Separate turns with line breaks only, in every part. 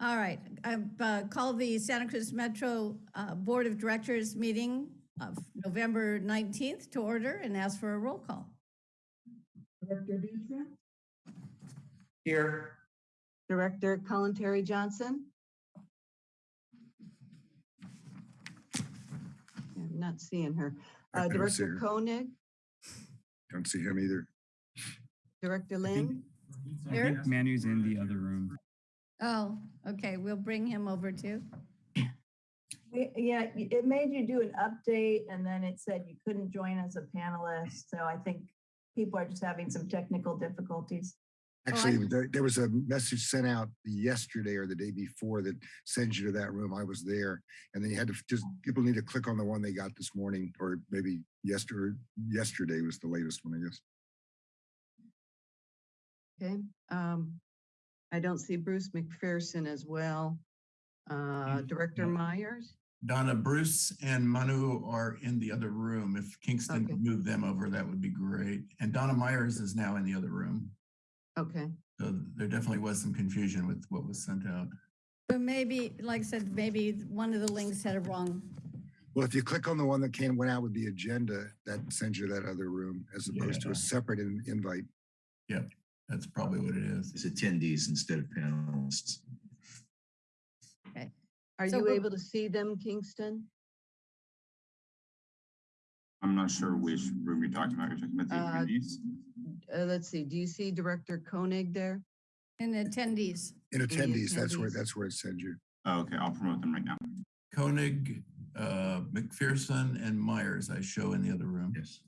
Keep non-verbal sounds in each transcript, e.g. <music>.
All right, I've uh, called the Santa Cruz Metro uh, Board of Directors meeting of November 19th to order and ask for a roll call.
Director Dutra?
Here.
Director Kalantari Johnson? I'm not seeing her. Uh,
don't see
Director
her.
Koenig,
Don't see him either.
Director
I think-
Lind,
I
Here?
think Manu's in the other room.
Oh, okay, we'll bring him over too.
We- Yeah, y- it made you do an update and then it said you couldn't join as a panelist. So I think people are just having some technical difficulties.
Oh, I-
Actually, there, there was a message sent out yesterday or the day before that sends you to that room. I was there. And then you had to just, people need to click on the one they got this morning or maybe yesterday, yesterday was the latest one, I guess.
okay. Um, I don't see Bruce McPherson as well. Uh, Director Myers,
Donna, Bruce and Manu are in the other room. If Kingston
Okay.
could move them over, that would be great. And Donna Myers is now in the other room.
okay.
So there definitely was some confusion with what was sent out.
But maybe, like I said, maybe one of the links had a wrong.
Well, if you click on the one that came, went out with the agenda, that sends you to that other room as opposed to a separate in- invite.
That's probably what it is.
as attendees instead of panelists. Okay.
Are
So
you able to see them, Kingston?
I'm not sure which room you're talking about. You're talking about the
Uh,
attendees?
Uh, let's see, do you see Director Koenig there?
In attendees,
In attendees, that's where, that's where it sends you.
Oh, okay, I'll promote them right now.
Koenig, uh, McPherson and Myers I show in the other room.
Yes.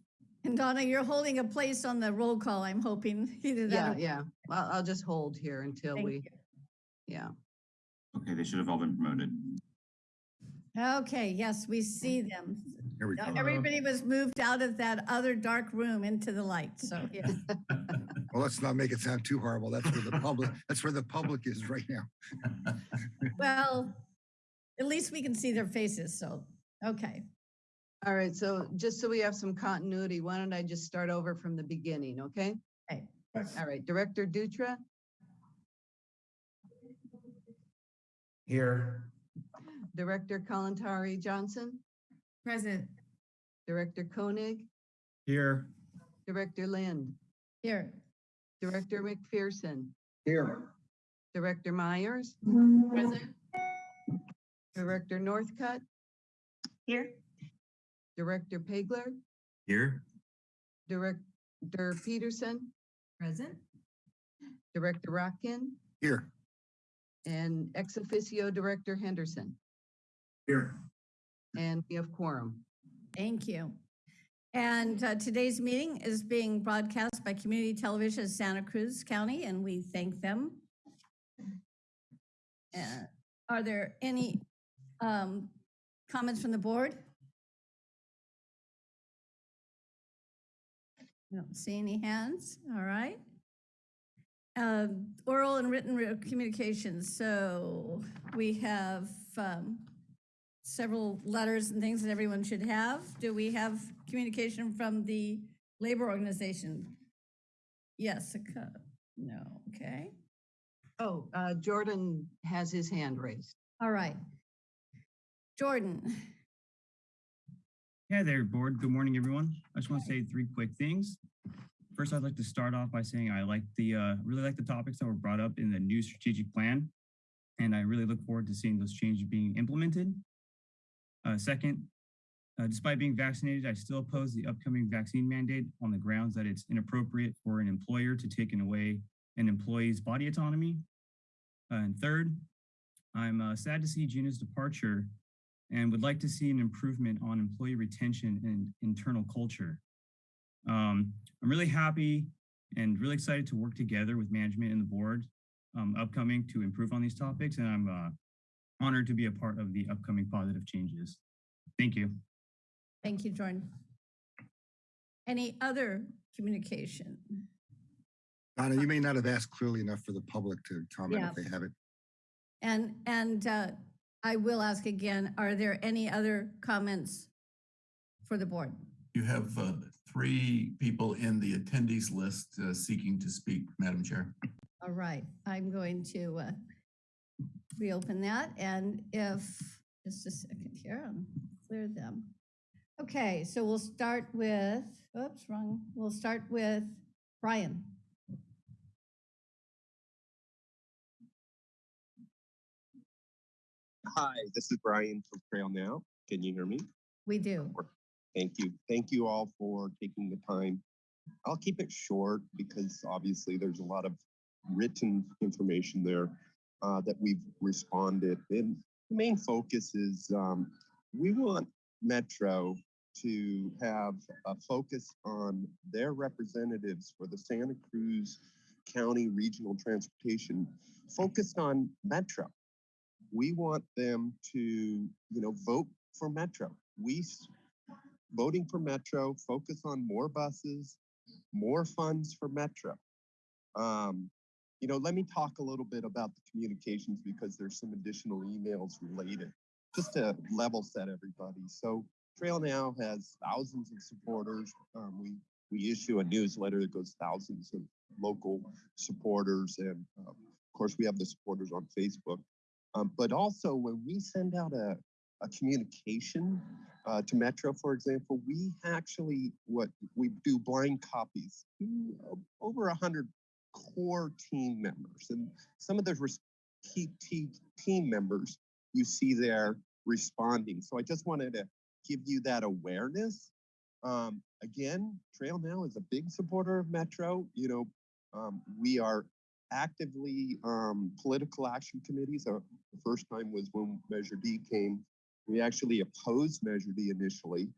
And Donna, you're holding a place on the roll call, I'm hoping, <laughs> either
Yeah,
that. or-
yeah. Well, I'll just hold here until
Thank
we,
you.
yeah.
Okay, they should have all been promoted.
Okay, yes, we see them.
Here we go.
Everybody was moved out of that other dark room into the light, so, <laughs> yeah.
Well, let's not make it sound too horrible. That's where the public, that's where the public is right now.
Well, at least we can see their faces, so, okay.
All right, so just so we have some continuity, why don't I just start over from the beginning, okay?
Okay.
All right, Director Dutra,
Here.
Director Kalantari Johnson,
Present.
Director Koenig,
Here.
Director Lind,
Here.
Director McPherson,
Here.
Director Myers,
Present.
Director Northcutt,
Here?
Director Pageler?
Here,
Director Peterson,
Present.
Director Rotkin,
Here.
and ex officio Director Henderson.
Here.
And we have quorum.
Thank you. And uh, today's meeting is being broadcast by Community Television of Santa Cruz County, and we thank them. Uh, Are there any um, comments from the board? I Don't see any hands, all right. Um, Oral and written re- communications, so we have um, several letters and things that everyone should have. Do we have communication from the labor organization? Yes, a co- no, okay,
Oh, uh, Jordan has his hand raised.
all right. Jordan,
Hey there, board. Good morning, everyone. I just want to say three quick things. First, I'd like to start off by saying I like the, uh, really like the topics that were brought up in the new strategic plan. And I really look forward to seeing those changes being implemented. Uh, second, uh, despite being vaccinated, I still oppose the upcoming vaccine mandate on the grounds that it's inappropriate for an employer to take away an employee's body autonomy. Uh, and third, I'm uh, sad to see Gina's departure and would like to see an improvement on employee retention and internal culture. Um, I'm really happy and really excited to work together with management and the board um, upcoming to improve on these topics, and I'm uh, honored to be a part of the upcoming positive changes. Thank you.
thank you, Jordan. Any other communication?
Donna, you may not have asked clearly enough for the public to comment
Yeah.
if they have it.
And, and uh, I will ask again, are there any other comments for the board?
You have uh, three people in the attendees list uh, seeking to speak, Madam Chair.
All right, I'm going to uh, reopen that. And if, just a second here, I'll clear them. Okay, so we'll start with, oops, wrong. We'll start with Brian.
Hi, this is Brian from Trail Now. Can you hear me?
We do.
Thank you. Thank you all for taking the time. I'll keep it short because obviously there's a lot of written information there uh, that we've responded. And the main focus is um, we want Metro to have a focus on their representatives for the Santa Cruz County Regional Transportation focused on Metro. We want them to, you know, vote for Metro. We voting for Metro, focus on more buses, more funds for Metro. Um, you know, let me talk a little bit about the communications because there's some additional emails related, just to level set everybody. So Trail Now has thousands of supporters. Um, we we issue a newsletter that goes thousands of local supporters, and um, of course we have the supporters on Facebook. Um, but also when we send out a, a communication uh, to Metro, for example, we actually what we do blind copies to uh, over a hundred core team members, and some of those key te- team members you see there responding. So I just wanted to give you that awareness. Um, again, Trail Now is a big supporter of Metro. You know, um, we are actively um, political action committees. Uh, the first time was when Measure D came. We actually opposed Measure D initially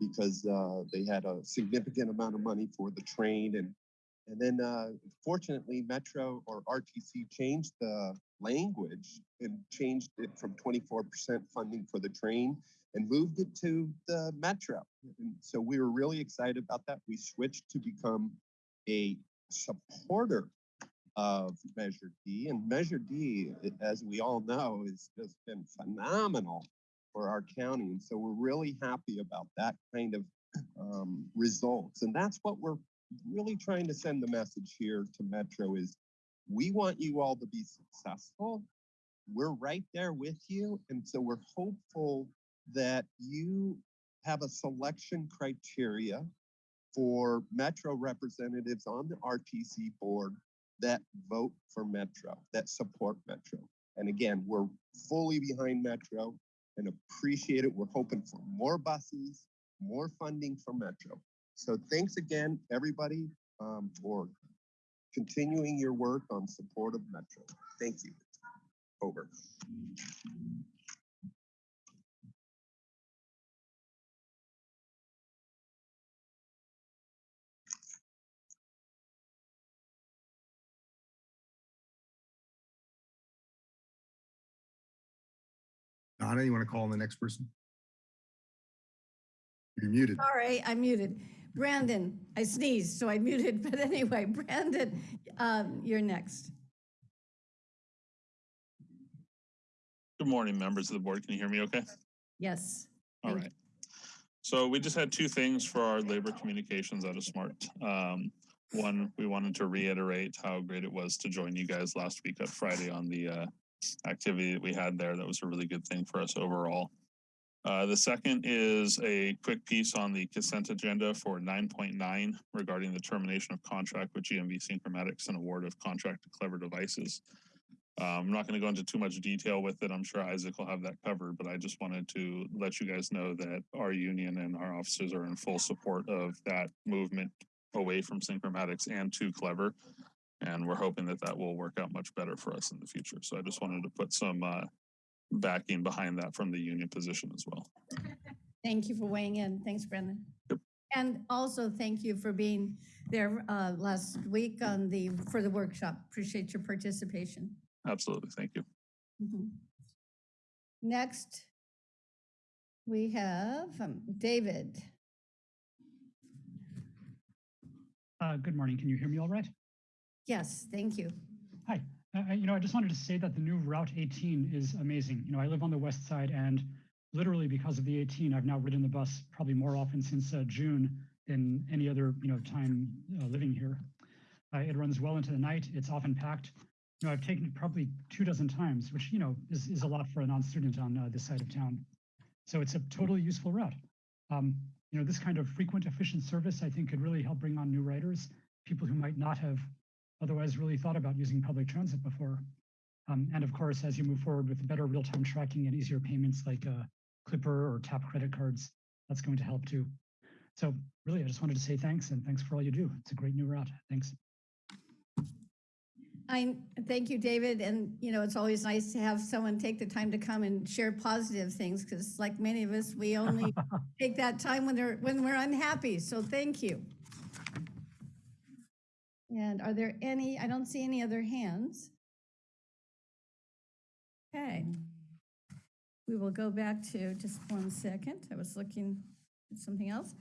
because uh, they had a significant amount of money for the train and and then uh, fortunately Metro or RTC changed the language and changed it from 24% funding for the train and moved it to the Metro. And so we were really excited about that. We switched to become a supporter of Measure D. And Measure D, as we all know, has just been phenomenal for our county. And so we're really happy about that kind of um, results. And that's what we're really trying to send the message here to Metro is we want you all to be successful. We're right there with you. And so we're hopeful that you have a selection criteria for Metro representatives on the RTC board that vote for Metro, that support Metro. And again, we're fully behind Metro and appreciate it. We're hoping for more buses, more funding for Metro. So thanks again, everybody, um, for continuing your work on support of Metro. Thank you. Over.
Donna, you want to call on the next person? You're muted.
Sorry, I muted. Brandon, I sneezed, so I muted, <laughs> but anyway, Brandon, um, you're next.
Good morning, members of the board. Can you hear me okay?
Yes.
All right. So we just had two things for our labor communications out of Smart. Um, one, we wanted to reiterate how great it was to join you guys last week at Friday on the uh, activity that we had there. That was a really good thing for us overall. Uh, the second is a quick piece on the consent agenda for nine point nine regarding the termination of contract with GMV Synchromatics and award of contract to Clever Devices. Uh, I'm not going to go into too much detail with it. I'm sure Isaac will have that covered, but I just wanted to let you guys know that our union and our officers are in full support of that movement away from Synchromatics and to Clever. And we're hoping that that will work out much better for us in the future. So I just wanted to put some uh, backing behind that from the union position as well. <laughs>
Thank you for weighing in. Thanks, Brandon. And also thank you for being there uh, last week on the, for the workshop. Appreciate your participation.
Absolutely. Thank you.
Mhm. Next, we have um, David.
Uh, good morning. Can you hear me all right?
Yes, thank you.
Hi. Uh, you know, I just wanted to say that the new Route 18 is amazing. You know, I live on the west side and literally because of the 18, I've now ridden the bus probably more often since uh, June than any other, you know, time uh, living here. Uh, it runs well into the night. It's often packed. you know, I've taken it probably two dozen times, which, you know, is, is a lot for a non-student on uh, this side of town. So it's a totally useful route. Um, you know, this kind of frequent, efficient service, I think, could really help bring on new riders, people who might not have otherwise really thought about using public transit before. Um, and of course, as you move forward with better real-time tracking and easier payments like uh, Clipper or tap credit cards, that's going to help too. So really, I just wanted to say thanks and thanks for all you do. It's a great new route. Thanks.
I, thank you, David, and, you know, it's always nice to have someone take the time to come and share positive things, because like many of us, we only <laughs> take that time when they're, when we're unhappy, so thank you. And are there any, I don't see any other hands. Okay. We will go back to, just one second, I was looking at something else.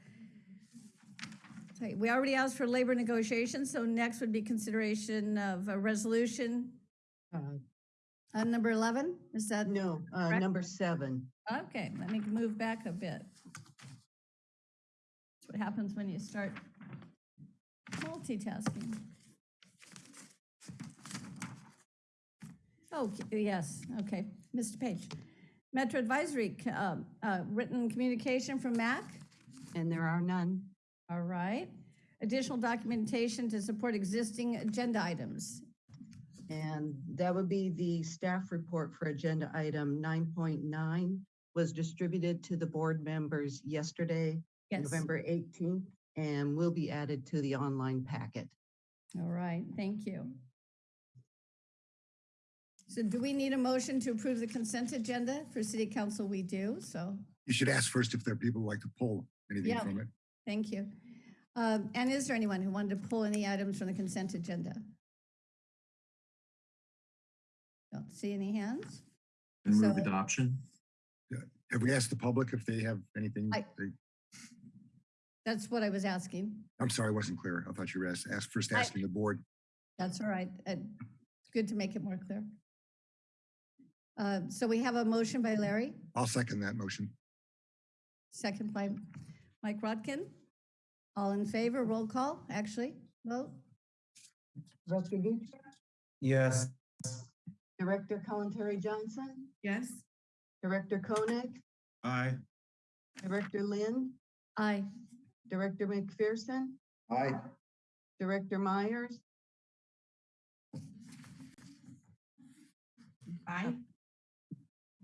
We already asked for labor negotiations, so next would be consideration of a resolution.
Uh,
Uh, number 11, is that?
No, uh, number seven.
Okay, let me move back a bit. That's what happens when you start multitasking. Oh, yes, okay. Mr. Page. Metro Advisory, um, uh, written communication from MAC.
And there are none.
All right. Additional documentation to support existing agenda items.
And that would be the staff report for agenda item nine point nine was distributed to the board members yesterday,
Yes.
November eighteenth, and will be added to the online packet.
All right, thank you. So do we need a motion to approve the consent agenda? For city council, we do, so,
You should ask first if there are people who like to pull anything
Yeah.
from it.
thank you. Um, And is there anyone who wanted to pull any items from the consent agenda? Don't see any hands?
And move
So-
adoption.
Have we asked the public if they have anything?
I-
they-
That's what I was asking.
I'm sorry, I wasn't clear. I thought you were asked, asked first
I-
asking the board.
That's all right. It's good to make it more clear. Uh, So we have a motion by Larry,
I'll second that motion.
second by Mike Rotkin. All in favor, roll call, actually, vote.
Director Dutra,
Yes.
Director Kalantari Johnson,
Yes.
Director Koenig,
Aye.
Director Lind,
Aye.
Director McPherson,
Aye.
Director Myers,
Aye.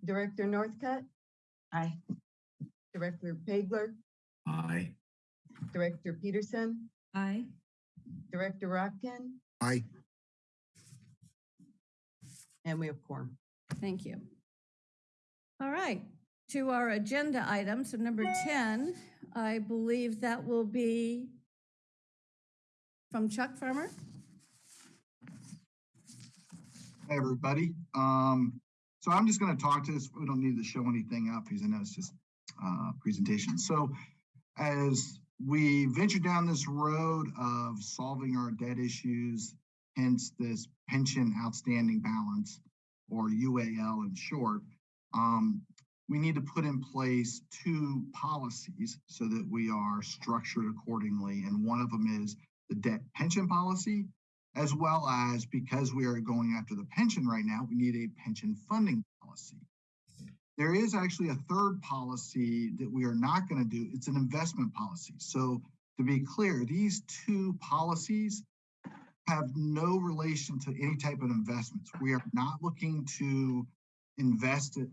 Director Northcutt. Aye. Director Pageler,
Aye.
Director Peterson,
Aye.
Director Rotkin,
Aye.
and we have quorum.
Thank you. All right, to our agenda item, so number 10, I believe that will be from Chuck Farmer.
Hey, everybody. Um, so I'm just gonna talk to this. We don't need to show anything up because I know it's just, uh, presentation. So as we venture down this road of solving our debt issues, hence this pension outstanding balance or UAL in short, um, we need to put in place two policies so that we are structured accordingly. And one of them is the debt pension policy as well as because we are going after the pension right now, we need a pension funding policy. There is actually a third policy that we are not going to do. It's an investment policy. So to be clear, these two policies have no relation to any type of investments. We are not looking to invest it,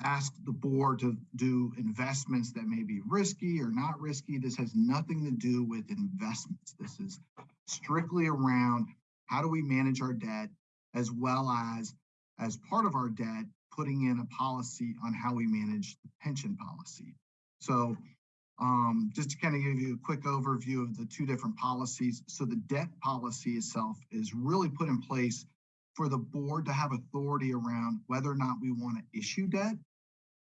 ask the board to do investments that may be risky or not risky. This has nothing to do with investments. This is strictly around how do we manage our debt as well as as part of our debt putting in a policy on how we manage the pension policy so um, just to kind of give you a quick overview of the two different policies so the debt policy itself is really put in place for the board to have authority around whether or not we want to issue debt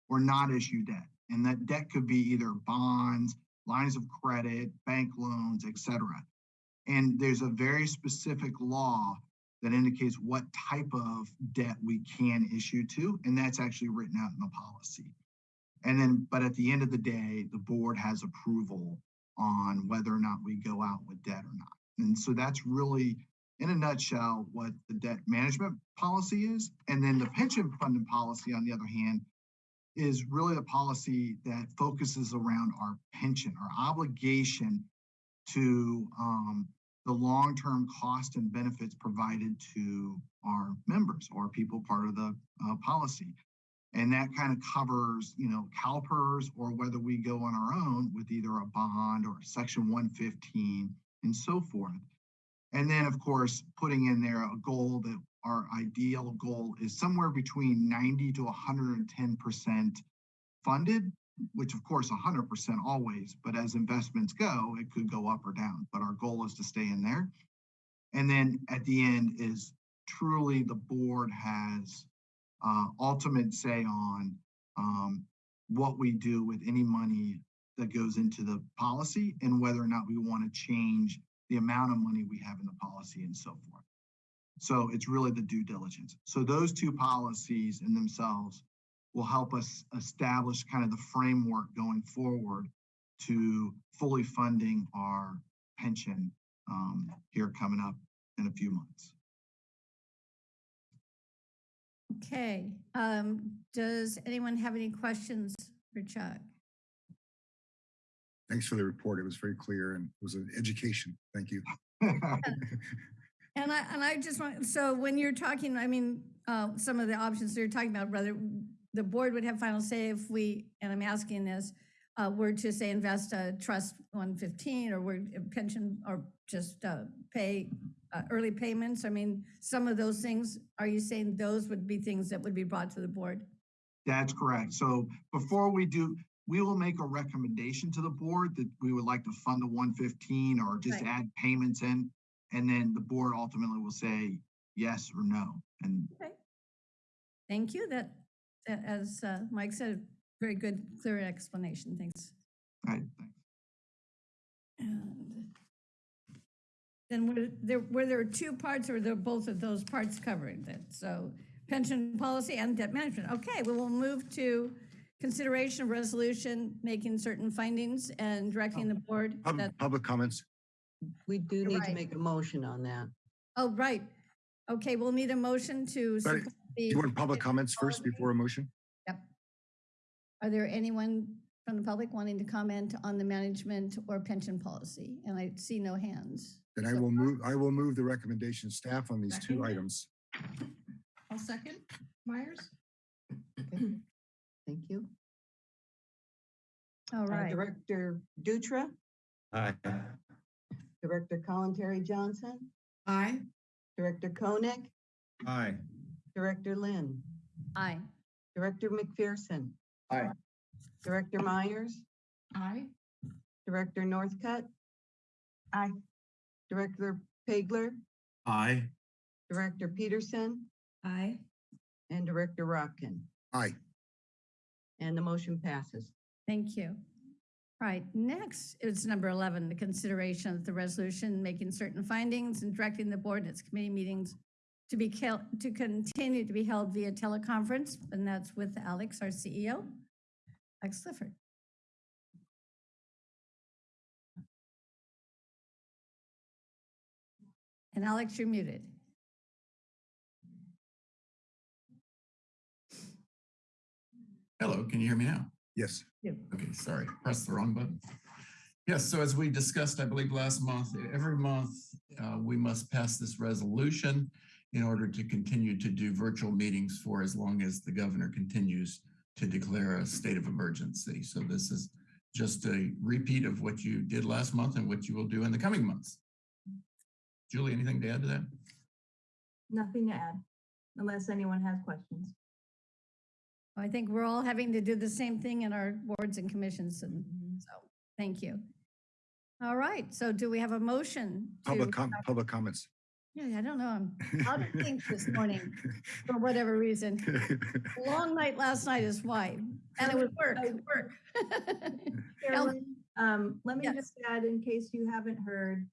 or not issue debt and that debt could be either bonds lines of credit bank loans etc and there's a very specific law that indicates what type of debt we can issue to, and that's actually written out in the policy. And then, but at the end of the day, the board has approval on whether or not we go out with debt or not. And so that's really in a nutshell, what the debt management policy is. And then the pension funding policy, on the other hand, is really a policy that focuses around our pension, our obligation to um, the long-term cost and benefits provided to our members or people part of the uh, policy. And that kind of covers, you know, CalPERS or whether we go on our own with either a bond or Section 115 and so forth. And then, of course, putting in there a goal that our ideal goal is somewhere between 90 to 110% funded, which of course 100% always, but as investments go, it could go up or down. But our goal is to stay in there. And then at the end is truly the board has uh, ultimate say on um, what we do with any money that goes into the policy and whether or not we want to change the amount of money we have in the policy and so forth. So it's really the due diligence. So those two policies in themselves will help us establish kind of the framework going forward to fully funding our pension um, here coming up in a few months.
Okay, um, does anyone have any questions for Chuck?
Thanks for the report. It was very clear and it was an education. Thank you. <laughs>
And I, and I just want, so when you're talking, I mean, uh, some of the options you're talking about, whether the board would have final say if we, and I'm asking this, uh, were to say invest a trust one fifteen or were pension or just, uh, pay, uh, early payments. I mean, some of those things, are you saying those would be things that would be brought to the board?
That's correct. So before we do, we will make a recommendation to the board that we would like to fund the one fifteen or just
Right.
add payments in. And then the board ultimately will say yes or no. And
Okay. Thank you. That, that- as, uh, Mike said, very good, clear explanation. Thanks.
I, thanks.
And Then were there, were there two parts or were there both of those parts covered that, so pension policy and debt management? Okay, we will move to consideration of resolution, making certain findings and directing the board.
Public, public comments.
We do
You're
need to
right.
make a motion on that.
Oh, right. Okay, we'll need a motion to.
But
support
Do
the-
you want public comments first before a motion?
Yep. Are there anyone from the public wanting to comment on the management or pension policy? And I see no hands.
Then I will move, I will move the recommendation staff on these two
Second.
items.
I'll second. Myers?
Thank you.
All
Uh,
right.
Director Dutra,
Aye.
Director Kalantari Johnson,
Aye.
Director Koenig,
Aye.
Director Lind,
Aye.
Director McPherson.
Aye.
Director Myers,
Aye.
Director Northcutt.
Aye.
Director Pageler,
Aye.
Director Peterson,
Aye.
and Director Rotkin?
Aye.
And the motion passes.
Thank you. Right, next is number 11, the consideration of the resolution, making certain findings and directing the board and its committee meetings to be, to continue to be held via teleconference, and that's with Alex, our CEO. Alex Clifford. And Alex, you're muted.
Hello, can you hear me now?
Yes.
Okay, sorry, pressed the wrong button. Yes, so as we discussed, I believe last month, every month, uh, we must pass this resolution in order to continue to do virtual meetings for as long as the governor continues to declare a state of emergency. So this is just a repeat of what you did last month and what you will do in the coming months. Julie, anything to add to that?
Nothing to add, unless anyone has questions.
I think we're all having to do the same thing in our boards and commissions, and so, thank you. All right, so do we have a motion? to-
Public com, public comments.
Yeah, I don't know, I'm out of sync this morning <laughs> for whatever reason. <laughs> Long night last night is why, and it was work, work. <laughs>
Carolyn, um, let me
Yes.
just add, in case you haven't heard,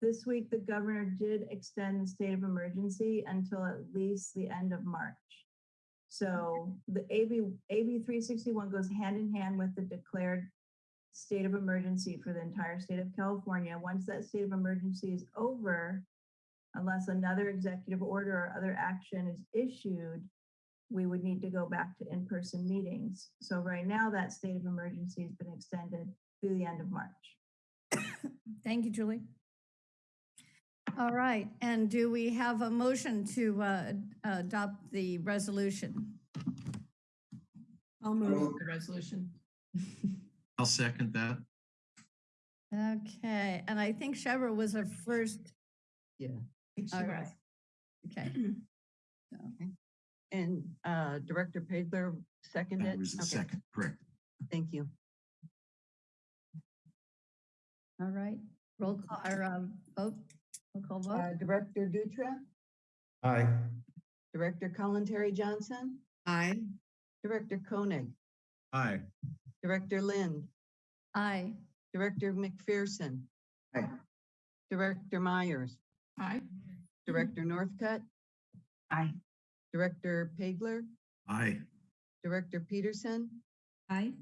this week, the governor did extend the state of emergency until at least the end of March. So the AB, AB three sixty-one goes hand in hand with the declared state of emergency for the entire state of California. Once that state of emergency is over, unless another executive order or other action is issued, we would need to go back to in-person meetings. So right now, that state of emergency has been extended through the end of March.
Thank you, Julie. All right, and do we have a motion to uh, adopt the resolution?
I'll move the resolution. <laughs>
I'll second that.
Okay, and I think Shebreh was our first.
Yeah.
All right. <clears throat> Okay.
And uh, Director Pageler seconded?
That was the
Okay,
second, correct.
Thank you.
All right, roll call, or um, vote, roll call vote.
Uh, Director Dutra,
Aye.
Director Colin Terry Johnson,
Aye.
Director Koenig,
Aye.
Director Lind,
Aye.
Director McPherson.
Aye.
Director Myers,
Aye.
Director Northcutt,
Aye.
Director Pageler,
Aye.
Director Peterson,
Aye.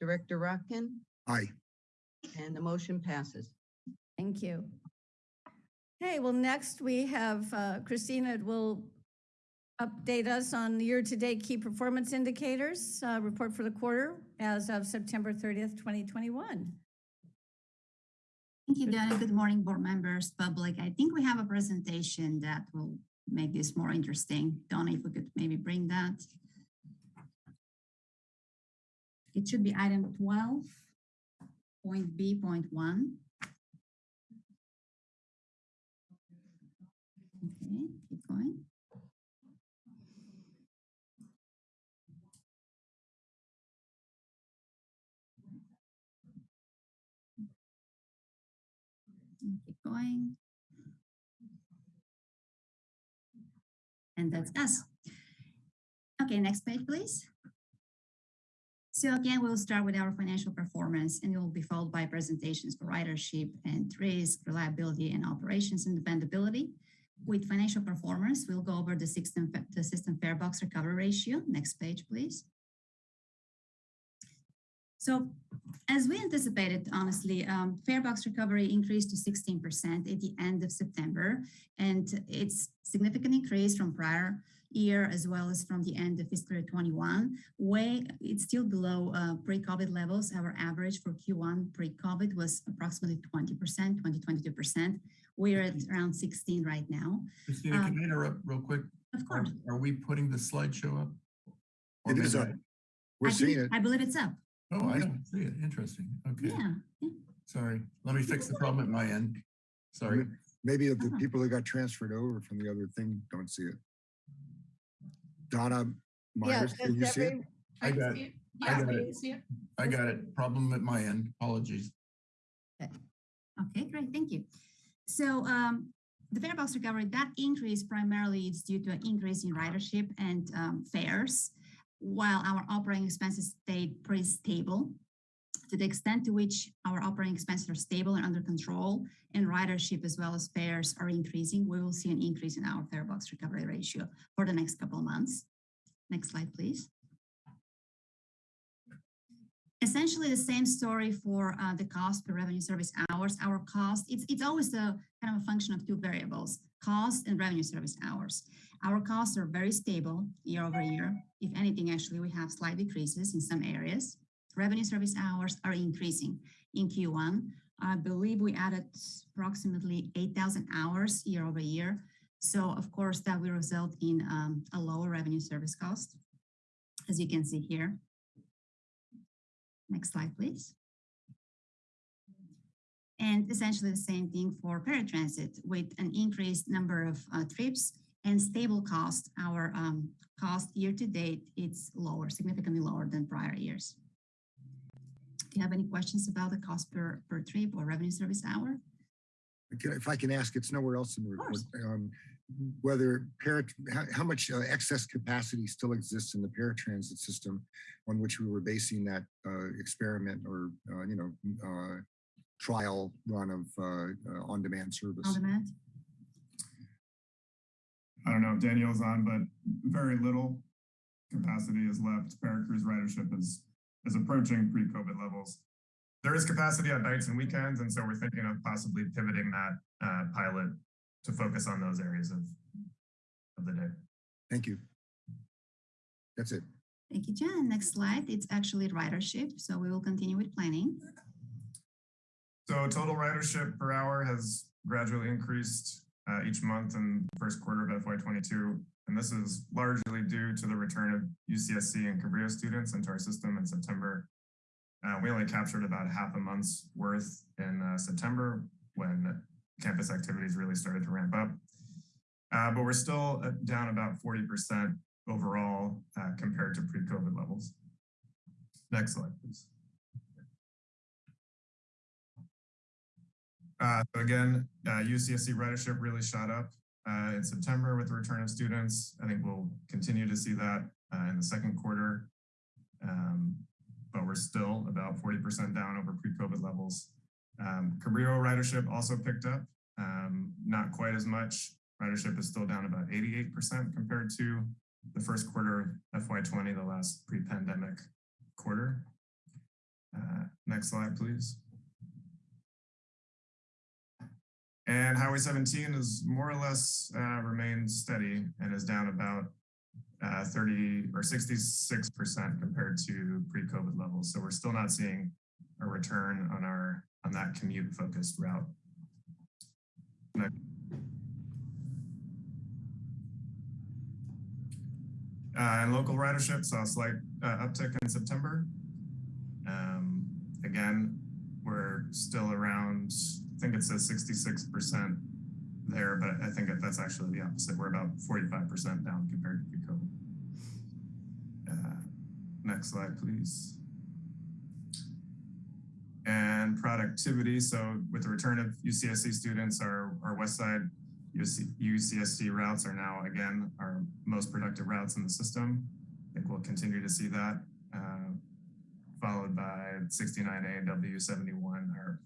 Director Rotkin,
Aye.
and the motion passes.
Thank you. Okay, well, next we have uh, Christina will update us on the year-to-date key performance indicators, uh, report for the quarter as of September 30th, 2021.
Thank you, Donna. Good morning, board members, public. I think we have a presentation that will make this more interesting. Donna, if we could maybe bring that. It should be item twelve, point B, point one. Okay, keep going. And Keep going. And that's us. Okay, next page, please. So again, we'll start with our financial performance and it will be followed by presentations for ridership and risk, reliability and operations and dependability. With financial performance, we'll go over the system, the system fare box recovery ratio. Next page, please. So as we anticipated, honestly, um, fare box recovery increased to 16% at the end of September, and it's significant increase from prior year as well as from the end of fiscal year 21. Way it's still below uh, pre-COVID levels. Our average for Q1 pre-COVID was approximately 20%, 20, 22%. We're at around 16 right now.
Christina,
Um,
can I interrupt real quick?
Of course,
are we putting the slideshow up? Or
It is up.
I-
We're
I,
seeing
think-
it.
I believe it's up.
Oh, I don't see it. Interesting. Okay,
Yeah. yeah.
sorry. Let me fix the problem at my end. Sorry.
Maybe the
Uh-huh.
people that got transferred over from the other thing don't see it. Donna Myers,
Yeah,
can you see it?
I got it.
it.
I got it.
see it.
I got it. Problem at my end. Apologies.
Okay, great, thank you. So um, the fare box recovery, that increase primarily is due to an increase in ridership and um, fares, while our operating expenses stayed pretty stable. To the extent to which our operating expenses are stable and under control, and ridership as well as fares are increasing, we will see an increase in our fare box recovery ratio for the next couple of months. Next slide, please. essentially the same story for uh, the cost per revenue service hours. Our cost, it's, it's always a kind of a function of two variables, cost and revenue service hours. Our costs are very stable year over year. If anything, actually, we have slight decreases in some areas. Revenue service hours are increasing in Q1. I believe we added approximately 8,000 hours year over year. So of course, that will result in um, a lower revenue service cost, as you can see here. Next slide, please. And essentially the same thing for paratransit with an increased number of uh, trips and stable cost. Our um, cost year to date, it's lower, significantly lower than prior years. Do you have any questions about the cost per, per trip or revenue service hour?
If I can ask, it's nowhere else in the report. um, Whether parat, how, how much uh, excess capacity still exists in the paratransit system on which we were basing that uh, experiment or, uh, you know, uh, trial run of uh, uh, on-demand service?
On demand?
I don't know if Danielle's on, but very little capacity is left. ParaCruz ridership is is approaching pre-COVID levels. There is capacity on nights and weekends, and so we're thinking of possibly pivoting that uh, pilot to focus on those areas of, of the day.
Thank you. That's it.
Thank you, Jen. Next slide, it's actually ridership. So we will continue with planning.
So total ridership per hour has gradually increased uh, each month in the first quarter of FY22. And this is largely due to the return of UCSC and Cabrillo students into our system in September. Uh, we only captured about half a month's worth in uh, September when campus activities really started to ramp up. Uh, but we're still uh, down about 40% overall uh, compared to pre-COVID levels. Next slide, please. Uh, so again, UCSC ridership really shot up uh, in September with the return of students. I think we'll continue to see that uh, in the second quarter. Um, but we're still about 40% down over pre-COVID levels. Um, Cabrillo ridership also picked up, um, not quite as much. Ridership is still down about 88% compared to the first quarter of FY20, the last pre-pandemic quarter. Uh, next slide, please. And Highway 17 is more or less uh, remained steady and is down about uh, 30 or 66% compared to pre-COVID levels. So we're still not seeing a return on our on that commute focused route. Uh, and local ridership saw a slight uh, uptick in September. Um, again, we're still around, I think it says 66% there, but I think that that's actually the opposite. We're about 45% down compared to pre-COVID. Uh, next slide, please. And productivity. So with the return of UCSC students, our, our West Side UC, UCSC routes are now again our most productive routes in the system. I think we'll continue to see that, uh, followed by 69A and W71, our,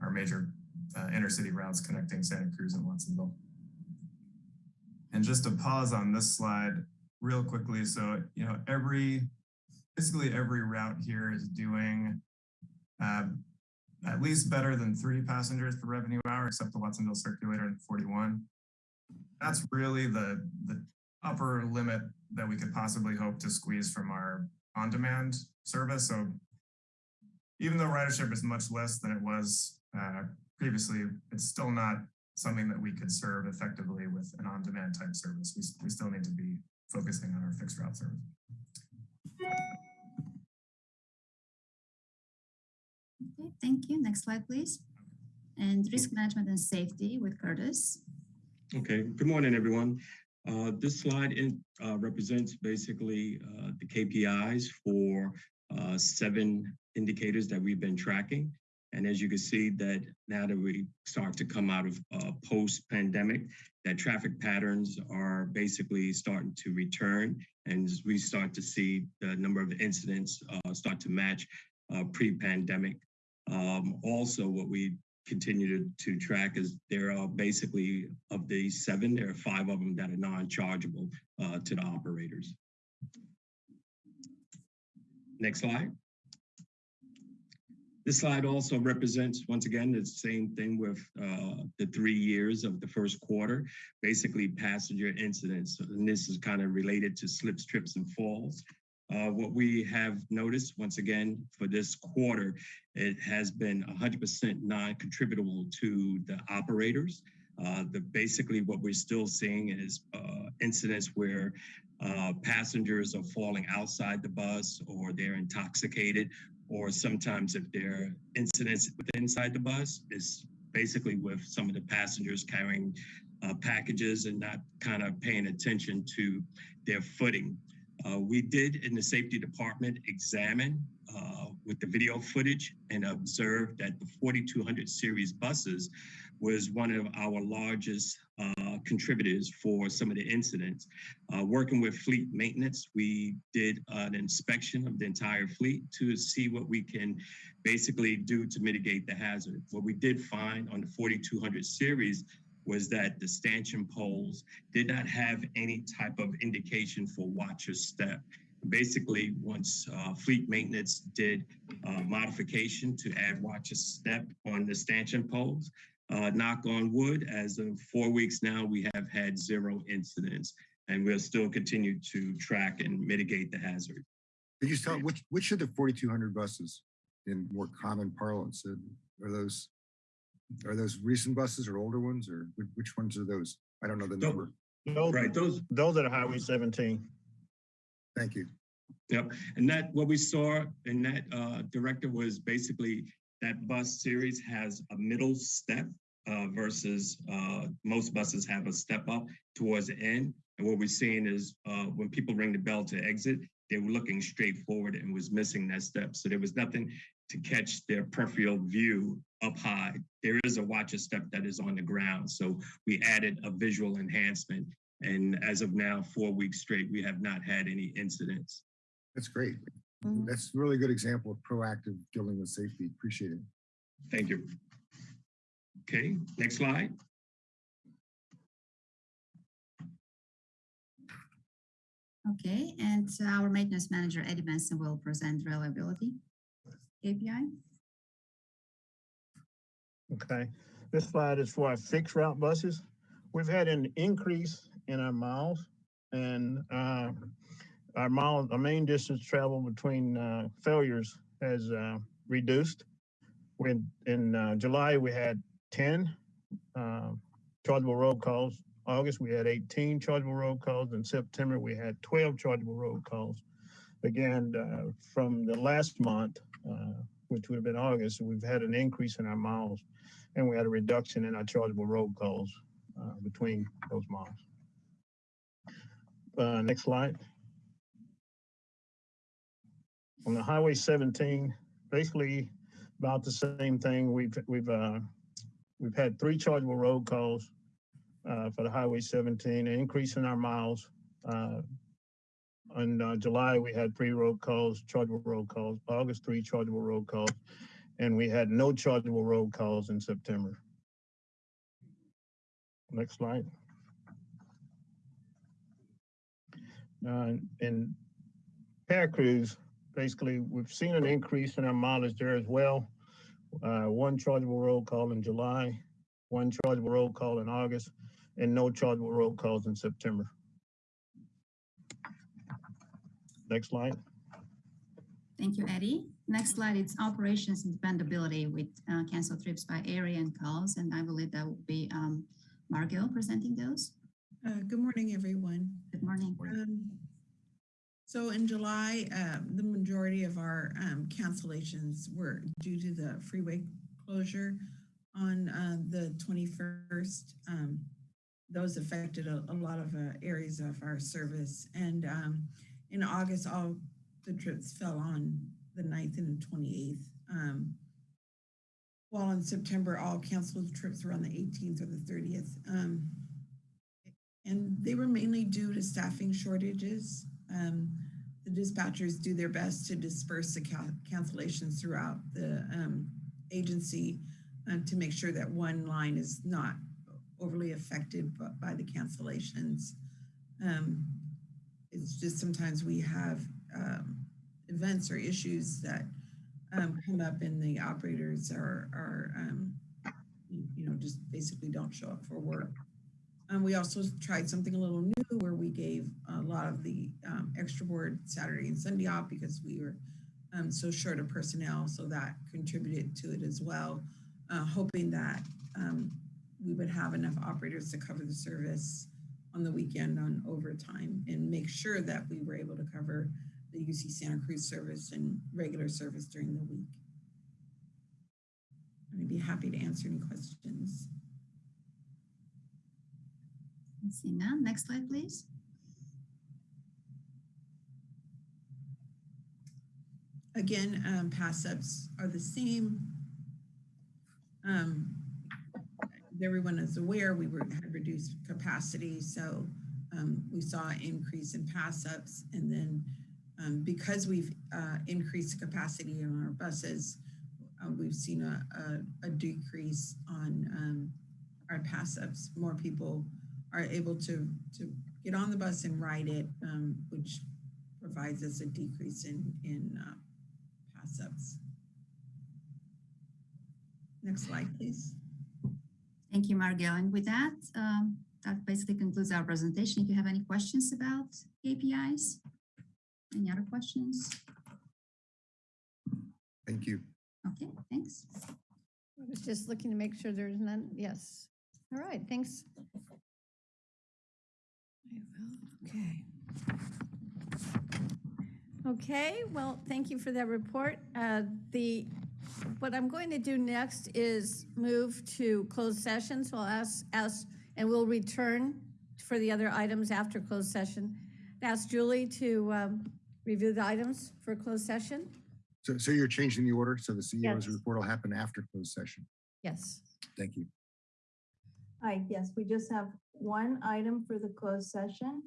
our major uh, intercity routes connecting Santa Cruz and Watsonville. And just to pause on this slide real quickly. So, you know, every, basically every route here is doing um, at least better than three passengers per revenue hour, except the Watsonville circulator at 41. That's really the, the upper limit that we could possibly hope to squeeze from our on-demand service. So even though ridership is much less than it was uh, previously, it's still not something that we could serve effectively with an on-demand type service. We, we still need to be focusing on our fixed route service.
Okay, thank you. Next slide, please. And risk management and safety with Curtis.
Okay, good morning, everyone. Uh, this slide in, uh, represents basically uh, the KPIs for uh, seven indicators that we've been tracking. And as you can see that now that we start to come out of uh, post-pandemic, that traffic patterns are basically starting to return. And we start to see the number of incidents uh, start to match pre-pandemic. Um, also, what we continue to, to track is there are basically of the seven, there are five of them that are non-chargeable uh, to the operators. Next slide. This slide also represents, once again, the same thing with uh, the three years of the first quarter, basically passenger incidents. And this is kind of related to slips, trips, and falls. Uh, what we have noticed, once again, for this quarter, it has been 100% non-contributable to the operators. Uh, the basically what we're still seeing is uh, incidents where uh, passengers are falling outside the bus or they're intoxicated, or sometimes if there are incidents inside the bus, is basically with some of the passengers carrying uh, packages and not kind of paying attention to their footing. Uh, we did in the safety department examine uh, with the video footage and observed that the 4200 series buses was one of our largest uh, contributors for some of the incidents. Uh, working with fleet maintenance, we did an inspection of the entire fleet to see what we can basically do to mitigate the hazard. What we did find on the 4200 series was that the stanchion poles did not have any type of indication for watcher step. Basically, once uh, fleet maintenance did uh, modification to add watcher step on the stanchion poles, uh, knock on wood, as of four weeks now, we have had zero incidents and we'll still continue to track and mitigate the hazard.
Could you tell which, which of the forty-two hundred buses in more common parlance uh, are those? Are those recent buses or older ones or which, which ones are those? I don't know the
Tho-
number.
Those,
Right, those,
those are the Highway seventeen.
Thank you.
Yep, and that, what we saw in that uh, director was basically that bus series has a middle step uh, versus uh, most buses have a step up towards the end. And what we're seeing is uh, when people ring the bell to exit, they were looking straight forward and was missing that step. So there was nothing to catch their peripheral view up high. There is a watcher step that is on the ground. So we added a visual enhancement. And as of now, four weeks straight, we have not had any incidents.
That's great.
Mhm.
That's a really good example of proactive dealing with safety. Appreciate it.
Thank you. Okay, next slide.
Okay, and our maintenance manager, Eddie Benson, will present reliability KPI.
Okay, this slide is for our fixed route buses. We've had an increase in our miles and uh, our mile, our main distance travel between uh, failures has uh, reduced. When in uh, July, we had 10 uh, chargeable road calls. August, we had 18 chargeable road calls. In September, we had 12 chargeable road calls. Again, uh, from the last month, uh, which would have been August, we've had an increase in our miles and we had a reduction in our chargeable road calls uh, between those miles. Next slide. On the Highway 17, basically about the same thing. We've we've uh, we've had three chargeable road calls uh, for the Highway 17, an increase in our miles. Uh, in uh, July, we had three road calls, chargeable road calls. August, three chargeable road calls and we had no chargeable road calls in September. Next slide. Uh, in ParaCruz, basically, we've seen an increase in our mileage there as well. Uh, one chargeable road call in July, one chargeable road call in August, and no chargeable road calls in September. Next slide.
Thank you, Eddie. Next slide, it's operations and dependability with uh, canceled trips by area and calls, and I believe that will be um, Margot presenting those.
Uh, Good morning, everyone.
Good morning.
Um, So in July, um, the majority of our um, cancellations were due to the freeway closure on uh, the 21st. Um, Those affected a a lot of uh, areas of our service. And um, in August, all the trips fell on the 9th and the 28th. Um, While in September, all canceled trips were on the 18th or the 30th. Um, and they were mainly due to staffing shortages. Um, the dispatchers do their best to disperse the ca- cancellations throughout the um, agency uh, to make sure that one line is not overly affected by the cancellations. Um, it's just sometimes we have um, events or issues that um, come up and the operators are, are um, you know, just basically don't show up for work. Um, we also tried something a little new where we gave a lot of the um, extra board Saturday and Sunday off because we were um, so short of personnel. So that contributed to it as well, uh, hoping that um, we would have enough operators to cover the service on the weekend on overtime and make sure that we were able to cover the UC Santa Cruz service and regular service during the week. I'd be happy to answer any questions.
Let's see now. Next slide, please.
Again, um, pass ups are the same. Um, everyone is aware we were had reduced capacity, so um, we saw an increase in pass ups, and then um, because we've uh, increased capacity on our buses, uh, we've seen a, a, a decrease on um, our pass ups. More people are able to to get on the bus and ride it, um, which provides us a decrease in in uh, pass ups. Next slide, please.
Thank you, Margil. And with that, um, that basically concludes our presentation. If you have any questions about KPIs, any other questions?
Thank you.
Okay, thanks.
I was just looking to make sure there's none. Yes. All right, thanks. Okay. Okay, well, thank you for that report. Uh, The, what I'm going to do next is move to closed session. So I'll ask, ask, and we'll return for the other items after closed session. Ask Julie to um, review the items for closed session.
So, so you're changing the order, so the
Yes.
CEO's report will happen after closed session.
Yes.
Thank you.
Hi, yes, we just have one item for the closed session,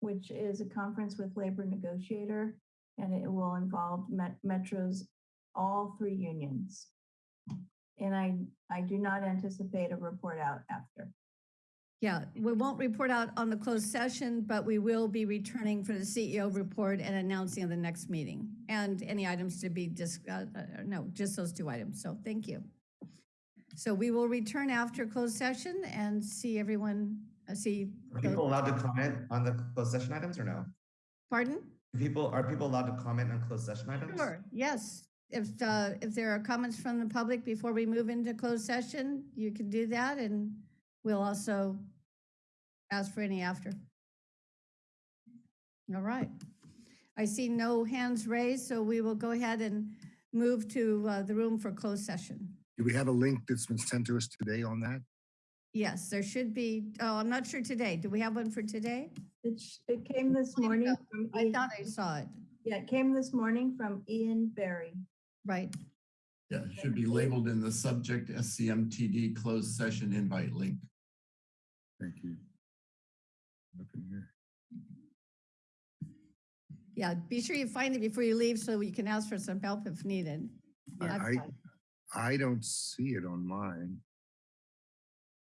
which is a conference with labor negotiator, and it will involve Met- Metro's all three unions. And I, I do not anticipate a report out after.
Yeah, we won't report out on the closed session, but we will be returning for the CEO report and announcing the next meeting and any items to be dis, uh, uh, no, just those two items. So thank you. So we will return after closed session and see everyone, uh, see.
Are
the-
people allowed to comment on the closed session items or no?
Pardon?
People, are people allowed to comment on closed session items?
Sure, yes. If, uh, if there are comments from the public before we move into closed session, you can do that and we'll also ask for any after. All right. I see no hands raised, so we will go ahead and move to uh, the room for closed session.
Do we have a link that's been sent to us today on that?
Yes, there should be, oh, I'm not sure today. Do we have one for today?
It, sh- it came this morning from.
I
Ian-
thought I saw it.
Yeah, it came this morning from Ian Berry.
Right.
Yeah, it should be labeled in the subject SCMTD closed session invite link.
Thank you. Looking here.
Yeah, be sure you find it before you leave so you can ask for some help if needed. I've
I,
got it.
I don't see it on mine.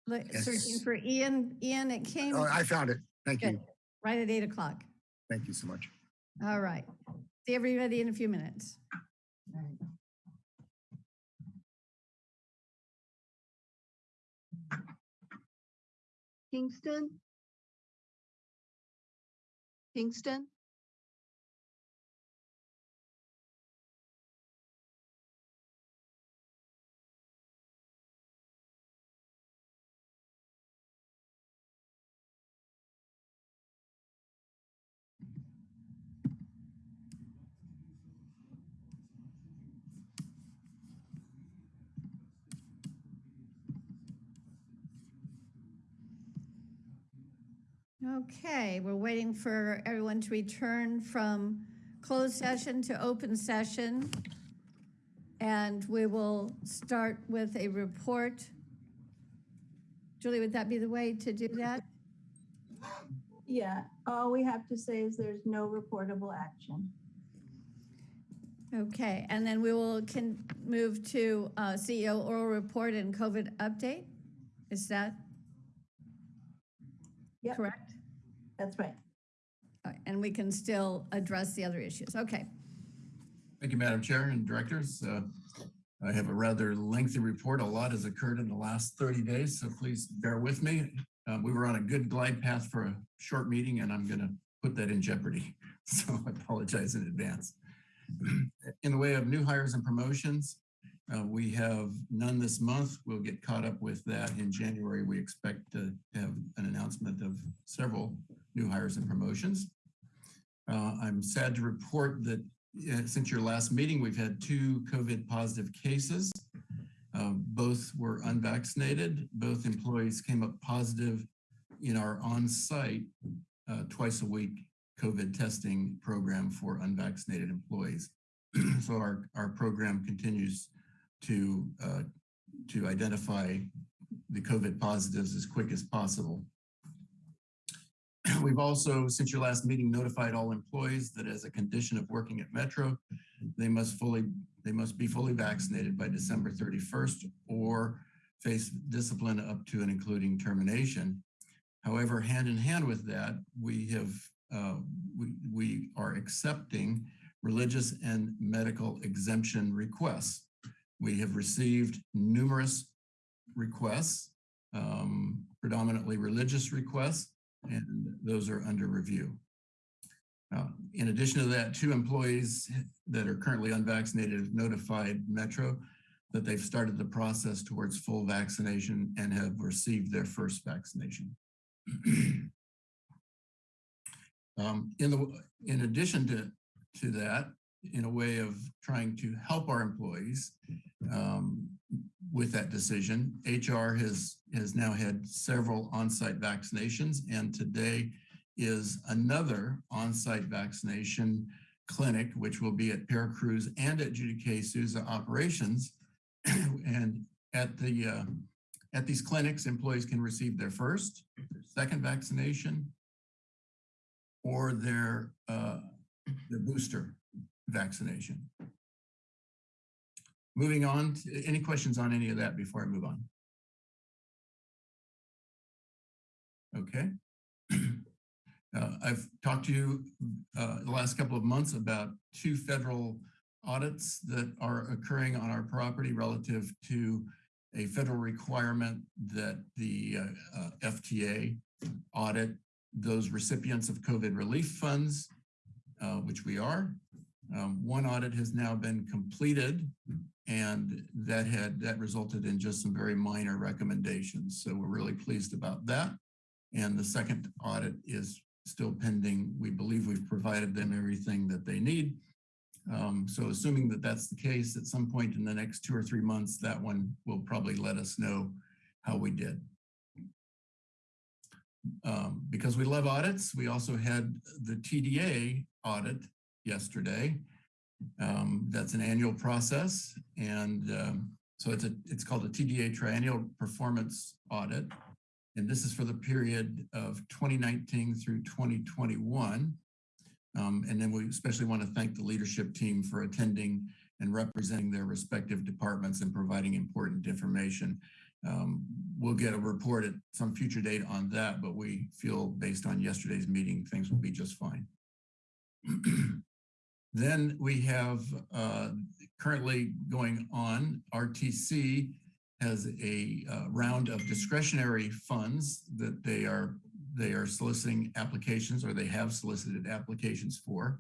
Look, Searching for Ian, Ian, it came.
Oh, I found it. Thank you.
Right at eight o'clock.
Thank you so much.
All right. See everybody in a few minutes.
Kingston? Kingston?
Okay, we're waiting for everyone to return from closed session to open session. And we will start with a report. Julie, would that be the way to do that?
Yeah, all we have to say is there's no reportable action.
Okay, and then we will can move to uh, CEO oral report and COVID update. Is that
Yep.
correct?
That's right.
All right, And we can still address the other issues. Okay.
Thank you, Madam Chair and Directors. Uh, I have a rather lengthy report. A lot has occurred in the last 30 days, so please bear with me. Uh, We were on a good glide path for a short meeting, and I'm going to put that in jeopardy. <laughs> So I apologize in advance. <clears throat> In the way of new hires and promotions, uh, we have none this month. We'll get caught up with that in January. We expect to have an announcement of several new hires and promotions. Uh, I'm sad to report that uh, since your last meeting, we've had two COVID positive cases. Uh, Both were unvaccinated. Both employees came up positive in our on-site uh, twice a week COVID testing program for unvaccinated employees. <clears throat> So our, our program continues to, uh, to identify the COVID positives as quick as possible. We've also, since your last meeting, notified all employees that as a condition of working at Metro, they must fully, they must be fully vaccinated by December 31st or face discipline up to and including termination. However, hand in hand with that, we have, uh, we, we are accepting religious and medical exemption requests. We have received numerous requests um, predominantly religious requests, and those are under review. Uh, In addition to that, two employees that are currently unvaccinated have notified Metro that they've started the process towards full vaccination and have received their first vaccination. <clears throat> Um, in the, in addition to, to that, in a way of trying to help our employees um, with that decision, HR has, has now had several on-site vaccinations and today is another on-site vaccination clinic, which will be at ParaCruz and at Judy K. Souza operations. <clears throat> and at the uh, at these clinics, employees can receive their first, their second vaccination, or their uh, their booster vaccination. Moving on, any questions on any of that before I move on? Okay. <clears throat> Uh, I've talked to you uh, the last couple of months about two federal audits that are occurring on our property relative to a federal requirement that the uh, uh, FTA audit those recipients of COVID relief funds, uh, which we are. Um, one audit has now been completed and that had that resulted in just some very minor recommendations. So we're really pleased about that. And the second audit is still pending. We believe we've provided them everything that they need. Um, so assuming that that's the case, at some point in the next two or three months, that one will probably let us know how we did. Um, because we love audits, we also had the TDA audit yesterday. Um, that's an annual process. And um, so it's a it's called a TDA triennial performance audit. And this is for the period of 2019 through 2021. Um, and then we especially want to thank the leadership team for attending and representing their respective departments and providing important information. Um, we'll get a report at some future date on that, but we feel based on yesterday's meeting, things will be just fine. <clears throat> then we have uh, currently going on RTC has a uh, round of discretionary funds that they are they are soliciting applications or they have solicited applications for.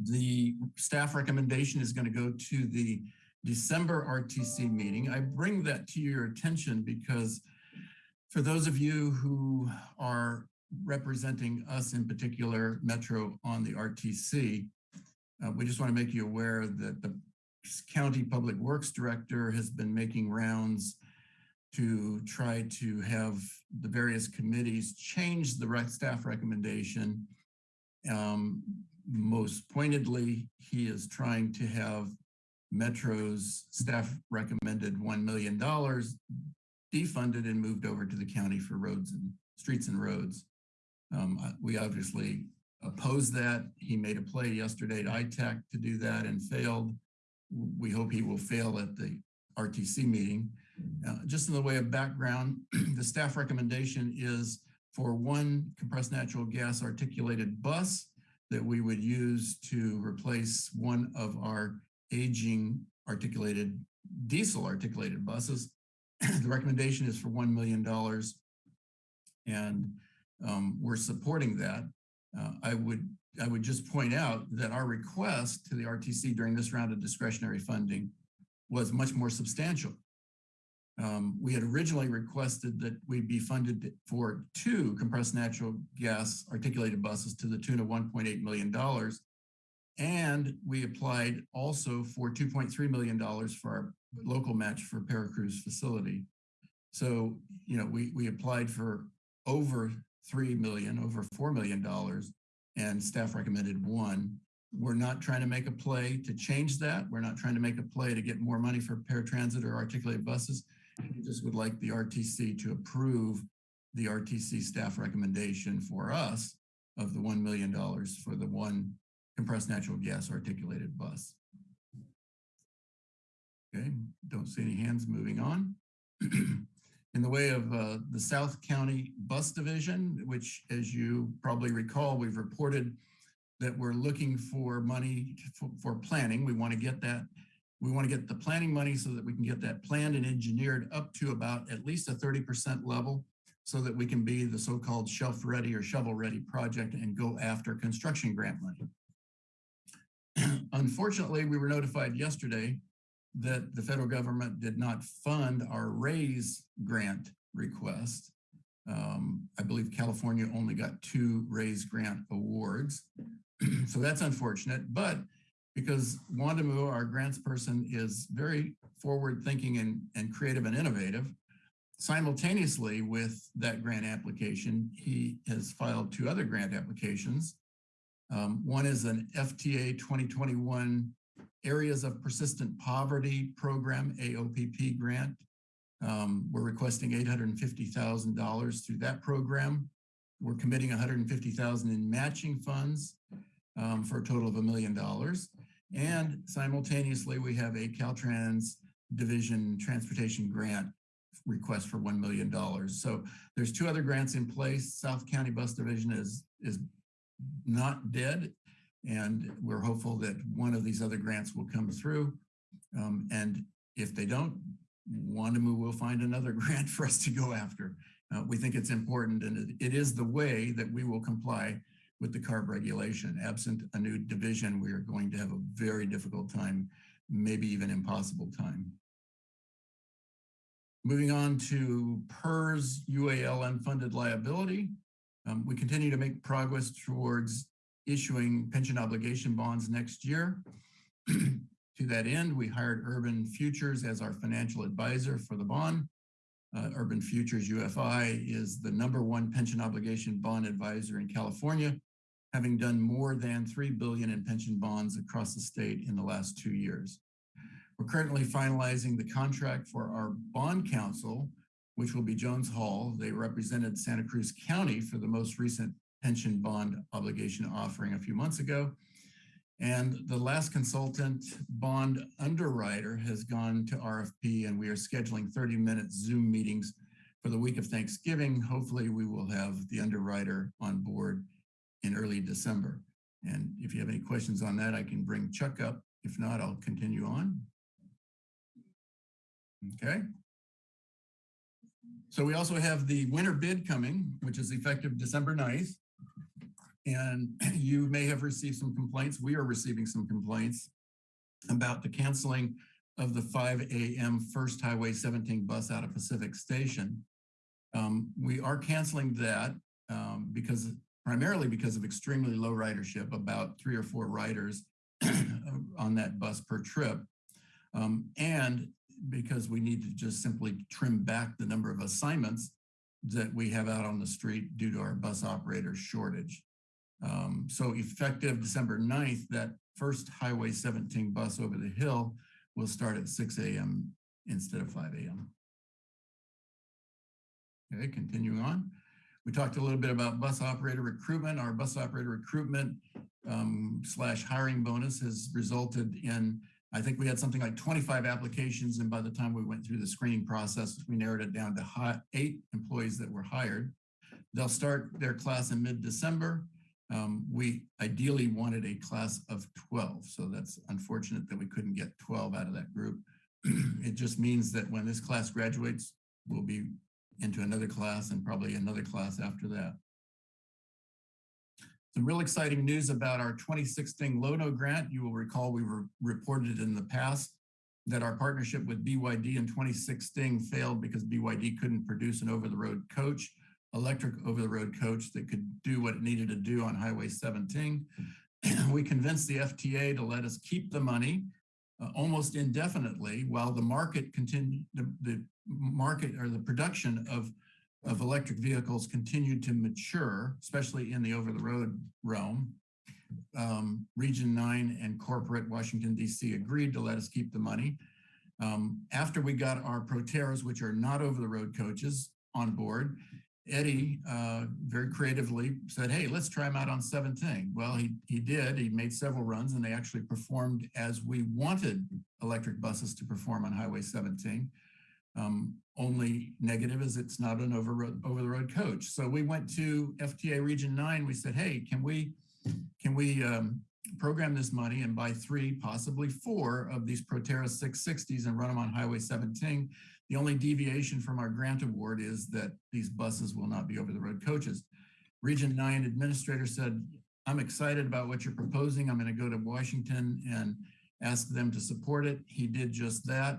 The staff recommendation is going to go to the December RTC meeting. I bring that to your attention because for those of you who are representing us in particular, Metro on the RTC, uh, we just want to make you aware that the county public works director has been making rounds to try to have the various committees change the staff recommendation. Um, most pointedly, he is trying to have Metro's staff recommended $1 million defunded and moved over to the county for roads and streets and roads. Um, we obviously oppose that. He made a play yesterday at ITAC to do that and failed. We hope he will fail at the RTC meeting. Uh, just in the way of background, <clears throat> the staff recommendation is for one compressed natural gas articulated bus that we would use to replace one of our aging articulated diesel articulated buses. <clears throat> the recommendation is for $1 million and um, we're supporting that. Uh, I would I would just point out that our request to the RTC during this round of discretionary funding was much more substantial. Um, we had originally requested that we be funded for two compressed natural gas articulated buses to the tune of $1.8 million. And we applied also for $2.3 million for our local match for ParaCruz facility. So, you know, we, we applied for over 3 million, over $4 million, and staff recommended one. We're not trying to make a play to change that. We're not trying to make a play to get more money for paratransit or articulated buses. We just would like the RTC to approve the RTC staff recommendation for us of the $1 million for the one compressed natural gas articulated bus. Okay, don't see any hands moving on. <clears throat> In the way of uh, the South County Bus Division, which as you probably recall, we've reported that we're looking for money for, for planning. We want to get that We want to get the planning money so that we can get that planned and engineered up to about at least a 30% level so that we can be the so-called shelf-ready or shovel-ready project and go after construction grant money. <clears throat> Unfortunately, we were notified yesterday that the federal government did not fund our RAISE grant request. Um, I believe California only got two RAISE grant awards. <clears throat> so that's unfortunate, but because Wondimu, our grants person, is very forward thinking and, and creative and innovative, simultaneously with that grant application, he has filed two other grant applications. Um, one is an FTA 2021 Areas of Persistent Poverty Program, AOPP grant. Um, we're requesting $850,000 through that program. We're committing 150,000 in matching funds um, for a total of a million dollars. And simultaneously, we have a Caltrans Division Transportation Grant request for $1 million. So there's two other grants in place. South County Bus Division is, is not dead. And we're hopeful that one of these other grants will come through. Um, and if they don't, Wondimu will find another <laughs> grant for us to go after. Uh, we think it's important and it, it is the way that we will comply with the CARB regulation. Absent a new division, we are going to have a very difficult time, maybe even impossible time. Moving on to PERS UAL unfunded liability. Um, we continue to make progress towards issuing pension obligation bonds next year. <clears throat> to that end, we hired Urban Futures as our financial advisor for the bond. Uh, Urban Futures UFI is the number one pension obligation bond advisor in California, having done more than 3 billion in pension bonds across the state in the last two years. We're currently finalizing the contract for our bond counsel, which will be Jones Hall. They represented Santa Cruz County for the most recent pension bond obligation offering a few months ago. And the last consultant bond underwriter has gone to RFP and we are scheduling 30 minute Zoom meetings for the week of Thanksgiving. Hopefully we will have the underwriter on board in early December. And if you have any questions on that, I can bring Chuck up. If not, I'll continue on. Okay. So we also have the winter bid coming, which is effective December 9th. And <clears throat> you may have received some complaints. We are receiving some complaints about the canceling of the 5 a.m. First Highway 17 bus out of Pacific Station. Um, we are canceling that um, because primarily because of extremely low ridership, about three or four riders <clears throat> on that bus per trip. Um, and because we need to just simply trim back the number of assignments that we have out on the street due to our bus operator shortage. Um, so effective December 9th, that first Highway 17 bus over the hill will start at 6 a.m. instead of 5 a.m. Okay, continuing on. We talked a little bit about bus operator recruitment. Our bus operator recruitment um, slash hiring bonus has resulted in, I think we had something like 25 applications. And by the time we went through the screening process, we narrowed it down to eight employees that were hired. They'll start their class in mid-December. Um, we ideally wanted a class of 12. So that's unfortunate that we couldn't get 12 out of that group. <clears throat> it just means that when this class graduates, we'll be into another class and probably another class after that. Some real exciting news about our 2016 LONO grant. You will recall we were reported in the past that our partnership with BYD in 2016 failed because BYD couldn't produce an over-the-road coach, electric over-the-road coach that could do what it needed to do on Highway 17. we convinced the FTA to let us keep the money uh, almost indefinitely while the market continued, the, the market or the production of, of electric vehicles continued to mature, especially in the over-the-road realm. Um, Region 9 and corporate Washington, D.C. agreed to let us keep the money. Um, after we got our Proterras, which are not over-the-road coaches, on board, Eddie uh, very creatively said, hey, let's try them out on 17. Well, he, he did. He made several runs and they actually performed as we wanted electric buses to perform on Highway 17. Um, only negative is it's not an over, over the road coach. So we went to FTA Region 9. We said, hey, can we, can we um, program this money and buy three, possibly four of these Proterra 660s and run them on Highway 17. The only deviation from our grant award is that these buses will not be over the road coaches. Region 9 administrator said, I'm excited about what you're proposing. I'm going to go to Washington and ask them to support it. He did just that.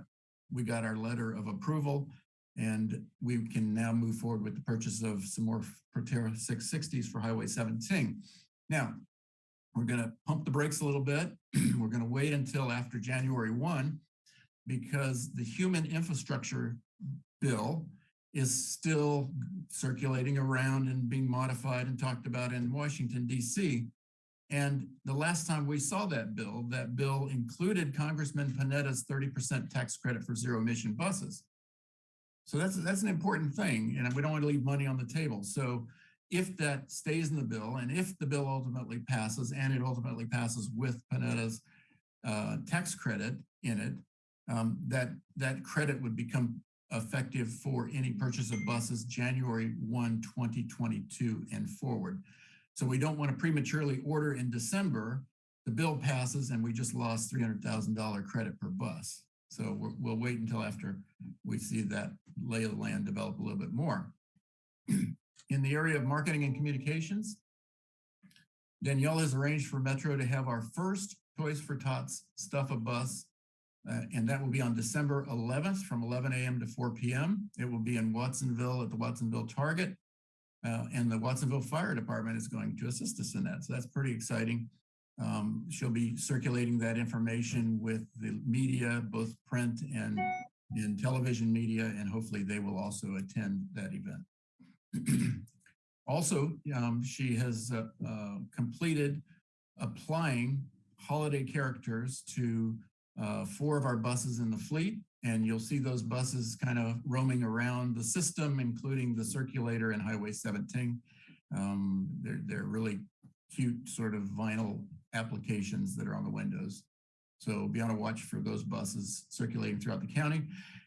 We got our letter of approval and we can now move forward with the purchase of some more Proterra 660s for Highway 17. Now, we're going to pump the brakes a little bit. <clears throat> we're going to wait until after January 1 because the human infrastructure bill is still circulating around and being modified and talked about in Washington, D.C. And the last time we saw that bill, that bill included Congressman Panetta's 30% tax credit for zero emission buses. So that's that's an important thing, and we don't want to leave money on the table. So if that stays in the bill, and if the bill ultimately passes, and it ultimately passes with Panetta's uh, tax credit in it, um, that that credit would become effective for any purchase of buses January 1, 2022 and forward. So we don't want to prematurely order in December, the bill passes and we just lost $300,000 credit per bus. So we'll wait until after we see that lay of the land develop a little bit more. <clears throat> In the area of marketing and communications, Danielle has arranged for Metro to have our first Toys for Tots Stuff a Bus, uh, and that will be on December 11th from 11 a.m. to 4 p.m. It will be in Watsonville at the Watsonville Target, uh, and the Watsonville Fire Department is going to assist us in that. So that's pretty exciting. Um, she'll be circulating that information with the media, both print and in television media, and hopefully they will also attend that event. <clears throat> also, um, she has uh, uh, completed applying holiday characters to uh, four of our buses in the fleet, and you'll see those buses kind of roaming around the system, including the circulator and Highway 17. Um, they're, they're really cute sort of vinyl applications that are on the windows. So be on a watch for those buses circulating throughout the county.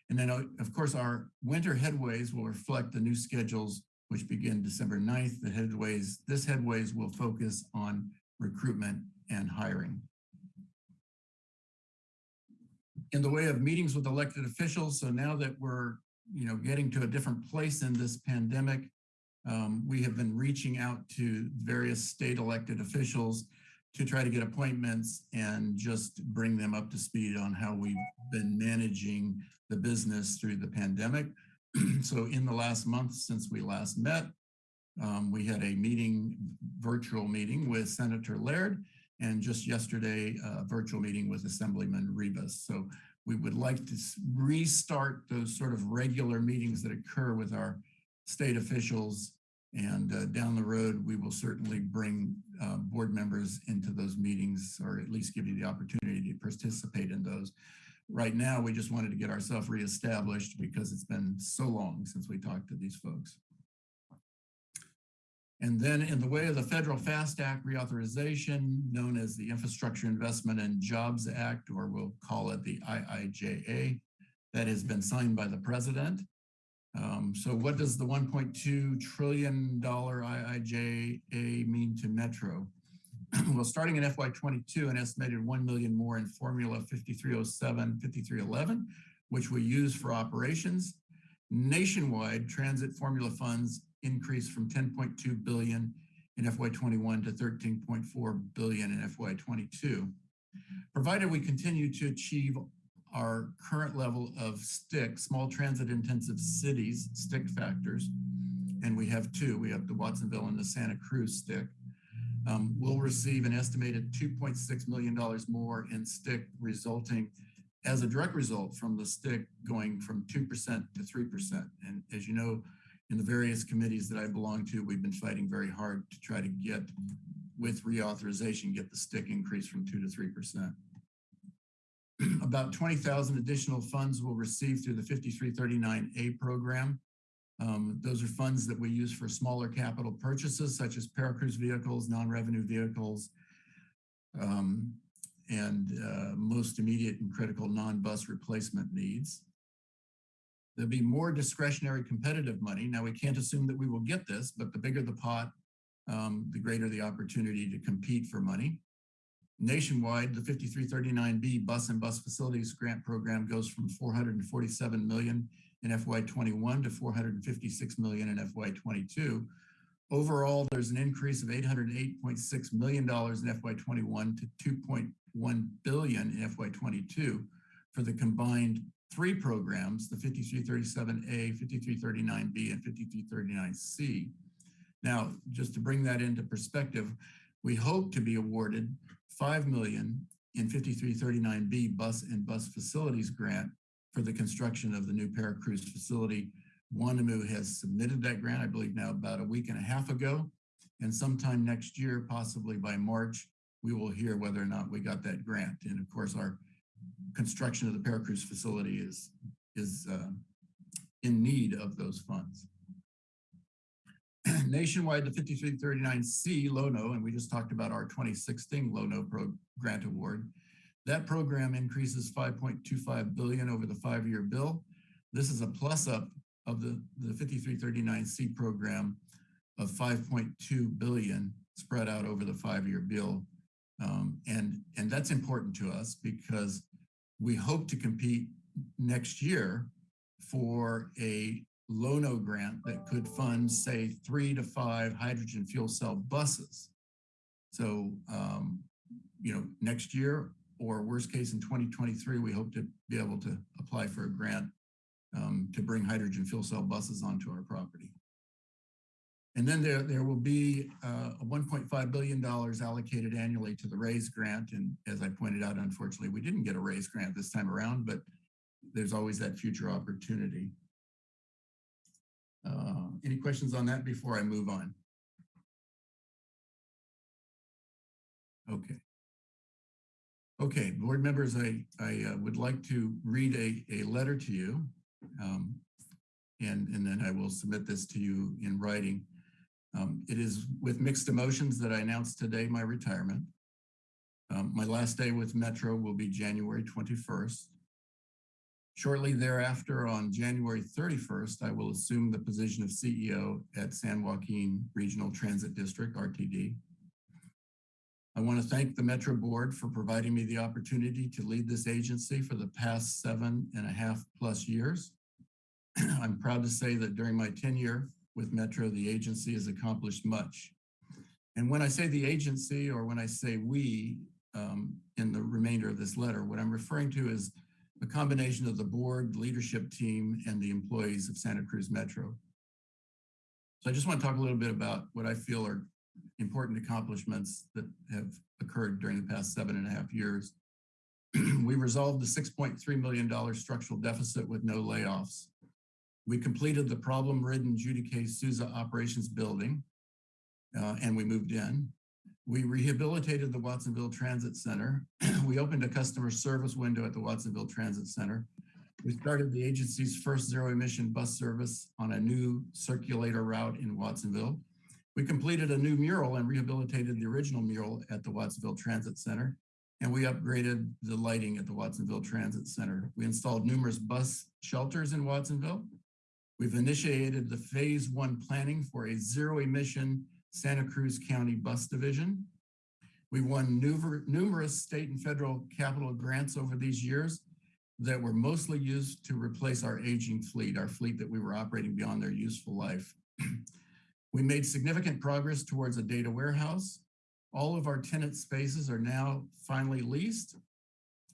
And then, uh, of course, our winter headways will reflect the new schedules, which begin December 9th. The headways, this headways will focus on recruitment and hiring. In the way of meetings with elected officials, so now that we're you know, getting to a different place in this pandemic, um, we have been reaching out to various state elected officials to try to get appointments and just bring them up to speed on how we've been managing the business through the pandemic. <clears throat> so in the last month since we last met, um, we had a meeting, virtual meeting with Senator Laird, and just yesterday, a virtual meeting with Assemblyman Rivas. So we would like to restart those sort of regular meetings that occur with our state officials and uh, down the road, we will certainly bring uh, board members into those meetings or at least give you the opportunity to participate in those. Right now, we just wanted to get ourselves reestablished because it's been so long since we talked to these folks. And then in the way of the Federal FAST Act reauthorization, known as the Infrastructure Investment and Jobs Act, or we'll call it the IIJA, that has been signed by the president. Um, so what does the 1.2 trillion dollar IIJA mean to Metro? <clears throat> well, starting in FY22, an estimated 1 million more in Formula 5307, 5311, which we use for operations. Nationwide, transit formula funds increased from 10.2 billion in FY21 to 13.4 billion in FY22. Provided we continue to achieve our current level of STIC, small transit intensive cities, STIC factors, and we have two, we have the Watsonville and the Santa Cruz STIC, um, we'll receive an estimated $2.6 million more in STIC resulting as a direct result from the STIC going from 2% to 3%. And as you know, in the various committees that I belong to, we've been fighting very hard to try to get, with reauthorization, get the STIC increase from 2 to 3%. <clears throat> About 20,000 additional funds will receive through the 5339A program. Um, those are funds that we use for smaller capital purchases, such as ParaCruz vehicles, non-revenue vehicles, um, and uh, most immediate and critical non-bus replacement needs. There'll be more discretionary competitive money. Now, we can't assume that we will get this, but the bigger the pot, um, the greater the opportunity to compete for money. Nationwide, the 5339B Bus and Bus Facilities Grant Program goes from 447 million in FY21 to 456 million in FY22. Overall, there's an increase of $808.6 million in FY21 to 2.1 billion in FY22 for the combined three programs, the 5337A, 5339B, and 5339C. Now, just to bring that into perspective, we hope to be awarded 5 million in 5339B bus and bus facilities grant for the construction of the new ParaCruz facility. Wondimu has submitted that grant, I believe now about a week and a half ago. And sometime next year, possibly by March, we will hear whether or not we got that grant. And of course, our construction of the ParaCruz facility is, is uh, in need of those funds. Nationwide, the 5339C LONO, and we just talked about our 2016 LONO pro grant award. That program increases 5.25 billion over the five-year bill. This is a plus up of the, the 5339C program of 5.2 billion spread out over the five-year bill. Um, and, and that's important to us because we hope to compete next year for a Lono grant that could fund, say, three to five hydrogen fuel cell buses. So, um, you know, next year or worst case in 2023, we hope to be able to apply for a grant um, to bring hydrogen fuel cell buses onto our property. And then there, there will be uh, $1.5 billion allocated annually to the RAISE grant. And as I pointed out, unfortunately, we didn't get a RAISE grant this time around, but there's always that future opportunity. Uh, any questions on that before I move on? Okay. Okay, board members, I, I uh, would like to read a, a letter to you. Um, and, and then I will submit this to you in writing. Um, it is with mixed emotions that I announce today my retirement. Um, my last day with Metro will be January 21st. Shortly thereafter, on January 31st, I will assume the position of CEO at San Joaquin Regional Transit District, RTD. I want to thank the Metro Board for providing me the opportunity to lead this agency for the past seven and a half plus years. <clears throat> I'm proud to say that during my tenure with Metro, the agency has accomplished much. And when I say the agency or when I say we um, in the remainder of this letter, what I'm referring to is a combination of the board, leadership team, and the employees of Santa Cruz Metro. So I just want to talk a little bit about what I feel are important accomplishments that have occurred during the past seven and a half years. <clears throat> we resolved the $6.3 million structural deficit with no layoffs. We completed the problem-ridden Judy K. Souza operations building, uh, and we moved in. We rehabilitated the Watsonville Transit Center. <clears throat> we opened a customer service window at the Watsonville Transit Center. We started the agency's first zero emission bus service on a new circulator route in Watsonville. We completed a new mural and rehabilitated the original mural at the Watsonville Transit Center. And we upgraded the lighting at the Watsonville Transit Center. We installed numerous bus shelters in Watsonville. We've initiated the phase one planning for a zero emission Santa Cruz County Bus Division. We won numerous state and federal capital grants over these years that were mostly used to replace our aging fleet, our fleet that we were operating beyond their useful life. <clears throat> we made significant progress towards a data warehouse. All of our tenant spaces are now finally leased.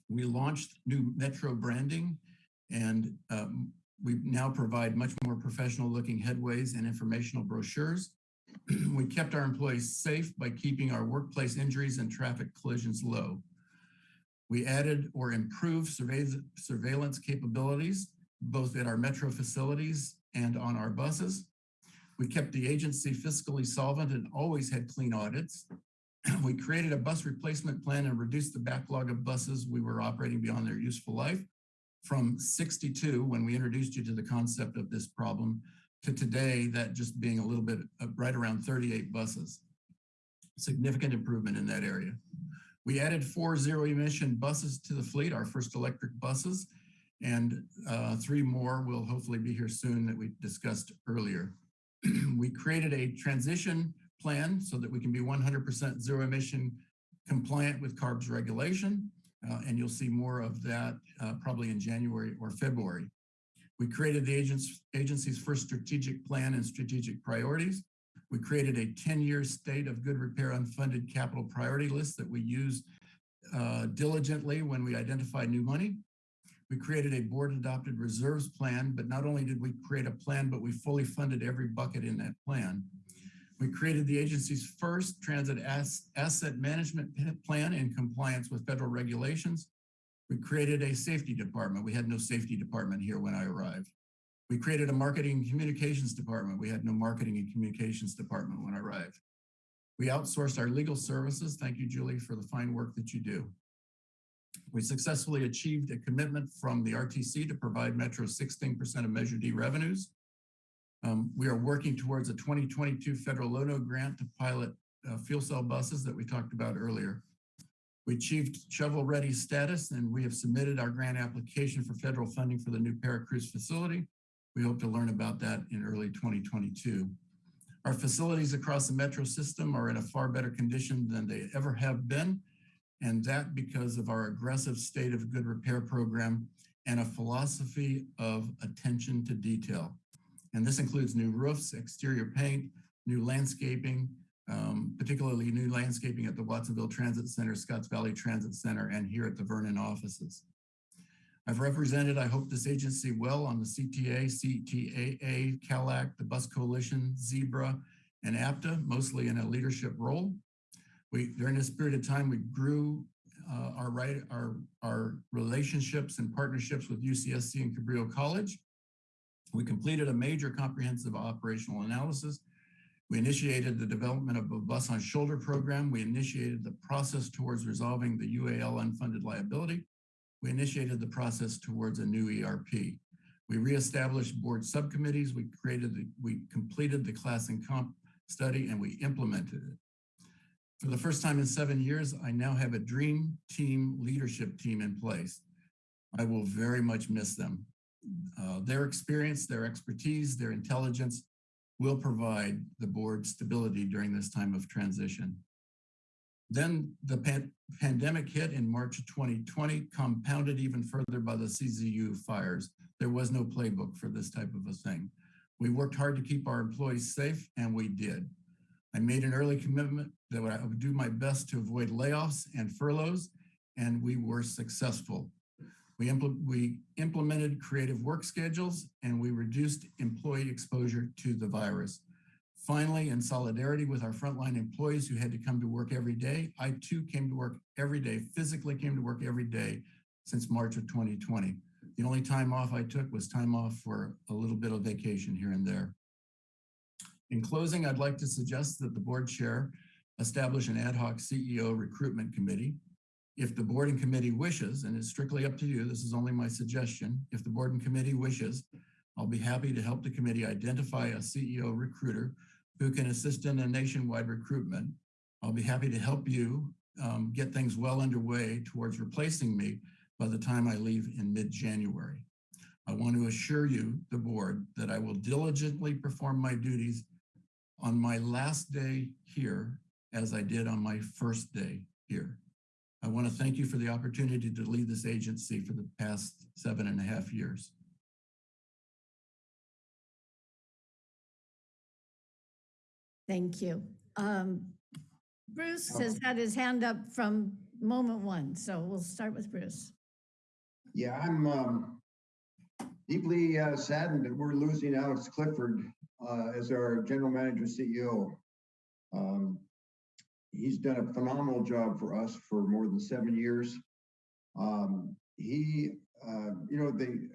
We launched new Metro branding and um, we now provide much more professional looking headways and informational brochures. <clears throat> we kept our employees safe by keeping our workplace injuries and traffic collisions low. We added or improved surveillance capabilities, both at our metro facilities and on our buses. We kept the agency fiscally solvent and always had clean audits. <clears throat> we created a bus replacement plan and reduced the backlog of buses we were operating beyond their useful life from 62 when we introduced you to the concept of this problem to today, that just being a little bit uh, right around 38 buses. Significant improvement in that area. We added four zero emission buses to the fleet, our first electric buses, and uh, three more will hopefully be here soon that we discussed earlier. <clears throat> we created a transition plan so that we can be 100% zero emission compliant with CARB's regulation, uh, and you'll see more of that uh, probably in January or February. We created the agency's first strategic plan and strategic priorities. We created a 10-year state of good repair unfunded capital priority list that we use uh, diligently when we identify new money. We created a board-adopted reserves plan, but not only did we create a plan, but we fully funded every bucket in that plan. We created the agency's first transit ass asset management plan in compliance with federal regulations. We created a safety department. We had no safety department here when I arrived. We created a marketing and communications department. We had no marketing and communications department when I arrived. We outsourced our legal services. Thank you, Julie, for the fine work that you do. We successfully achieved a commitment from the RTC to provide Metro 16% of Measure D revenues. Um, we are working towards a 2022 federal Low-No grant to pilot uh, fuel cell buses that we talked about earlier. We achieved shovel-ready status and we have submitted our grant application for federal funding for the new ParaCruz facility. We hope to learn about that in early 2022. Our facilities across the metro system are in a far better condition than they ever have been. And that because of our aggressive state of good repair program and a philosophy of attention to detail. And this includes new roofs, exterior paint, new landscaping, um, particularly new landscaping at the Watsonville Transit Center, Scotts Valley Transit Center, and here at the Vernon offices. I've represented, I hope, this agency well on the CTA, CTAA, CalACT, the Bus Coalition, Zebra, and APTA, mostly in a leadership role. We, during this period of time, we grew uh, our, right, our, our relationships and partnerships with UCSC and Cabrillo College. We completed a major comprehensive operational analysis. We initiated the development of a bus on shoulder program. We initiated the process towards resolving the UAL unfunded liability. We initiated the process towards a new ERP. We reestablished board subcommittees. We created, the, we completed the class and comp study and we implemented it. For the first time in seven years, I now have a dream team leadership team in place. I will very much miss them. Uh, their experience, their expertise, their intelligence will provide the board stability during this time of transition. Then the pan pandemic hit in March of 2020, compounded even further by the CZU fires. There was no playbook for this type of a thing. We worked hard to keep our employees safe, and we did. I made an early commitment that I would do my best to avoid layoffs and furloughs, and we were successful. We, impl we implemented creative work schedules, and we reduced employee exposure to the virus. Finally, in solidarity with our frontline employees who had to come to work every day, I too came to work every day, physically came to work every day since March of 2020. The only time off I took was time off for a little bit of vacation here and there. In closing, I'd like to suggest that the board chair establish an ad hoc CEO recruitment committee. If the board and committee wishes, and it's strictly up to you, this is only my suggestion, if the board and committee wishes, I'll be happy to help the committee identify a CEO recruiter who can assist in a nationwide recruitment. I'll be happy to help you um, get things well underway towards replacing me by the time I leave in mid-January. I want to assure you, the board, that I will diligently perform my duties on my last day here as I did on my first day here. I want to thank you for the opportunity to lead this agency for the past seven and a half years.
Thank you. Um, Bruce has had his hand up from moment one, so we'll start with Bruce.
Yeah, I'm um, deeply uh, saddened that we're losing Alex Clifford uh, as our general manager CEO. Um, he's done a phenomenal job for us for more than seven years. Um, he, uh, you know, the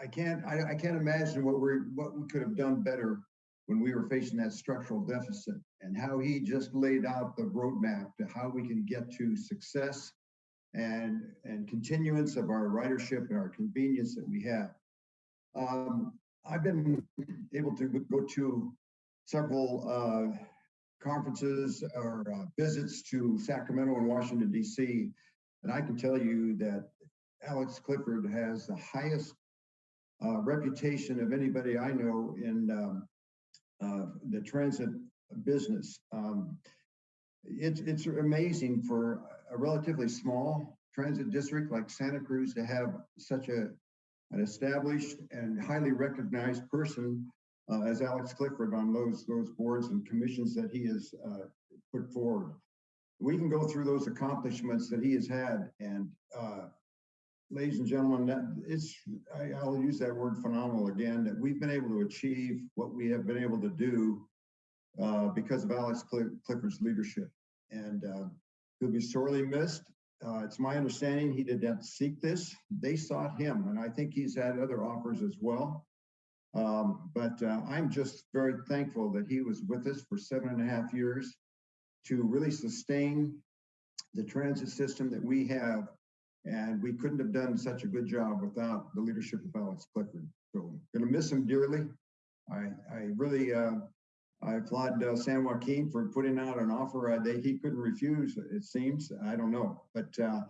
I can't I, I can't imagine what we what we could have done better when we were facing that structural deficit and how he just laid out the roadmap to how we can get to success and and continuance of our ridership and our convenience that we have. Um, I've been able to go to several uh, conferences or uh, visits to Sacramento and Washington D.C., and I can tell you that Alex Clifford has the highest uh, reputation of anybody I know in um, uh, the transit business. Um, it's, it's amazing for a relatively small transit district like Santa Cruz to have such a, an established and highly recognized person uh, as Alex Clifford on those, those boards and commissions that he has uh, put forward. We can go through those accomplishments that he has had and uh, ladies and gentlemen, that it's, I, I'll use that word phenomenal again, that we've been able to achieve what we have been able to do uh, because of Alex Cli- Clifford's leadership. And uh, he'll be sorely missed. Uh, it's my understanding he did not seek this. They sought him, and I think he's had other offers as well. Um, but uh, I'm just very thankful that he was with us for seven and a half years to really sustain the transit system that we have. And we couldn't have done such a good job without the leadership of Alex Clifford. So I'm gonna miss him dearly. I, I really, uh, I applaud uh, San Joaquin for putting out an offer uh, that he couldn't refuse, it seems. I don't know. But uh,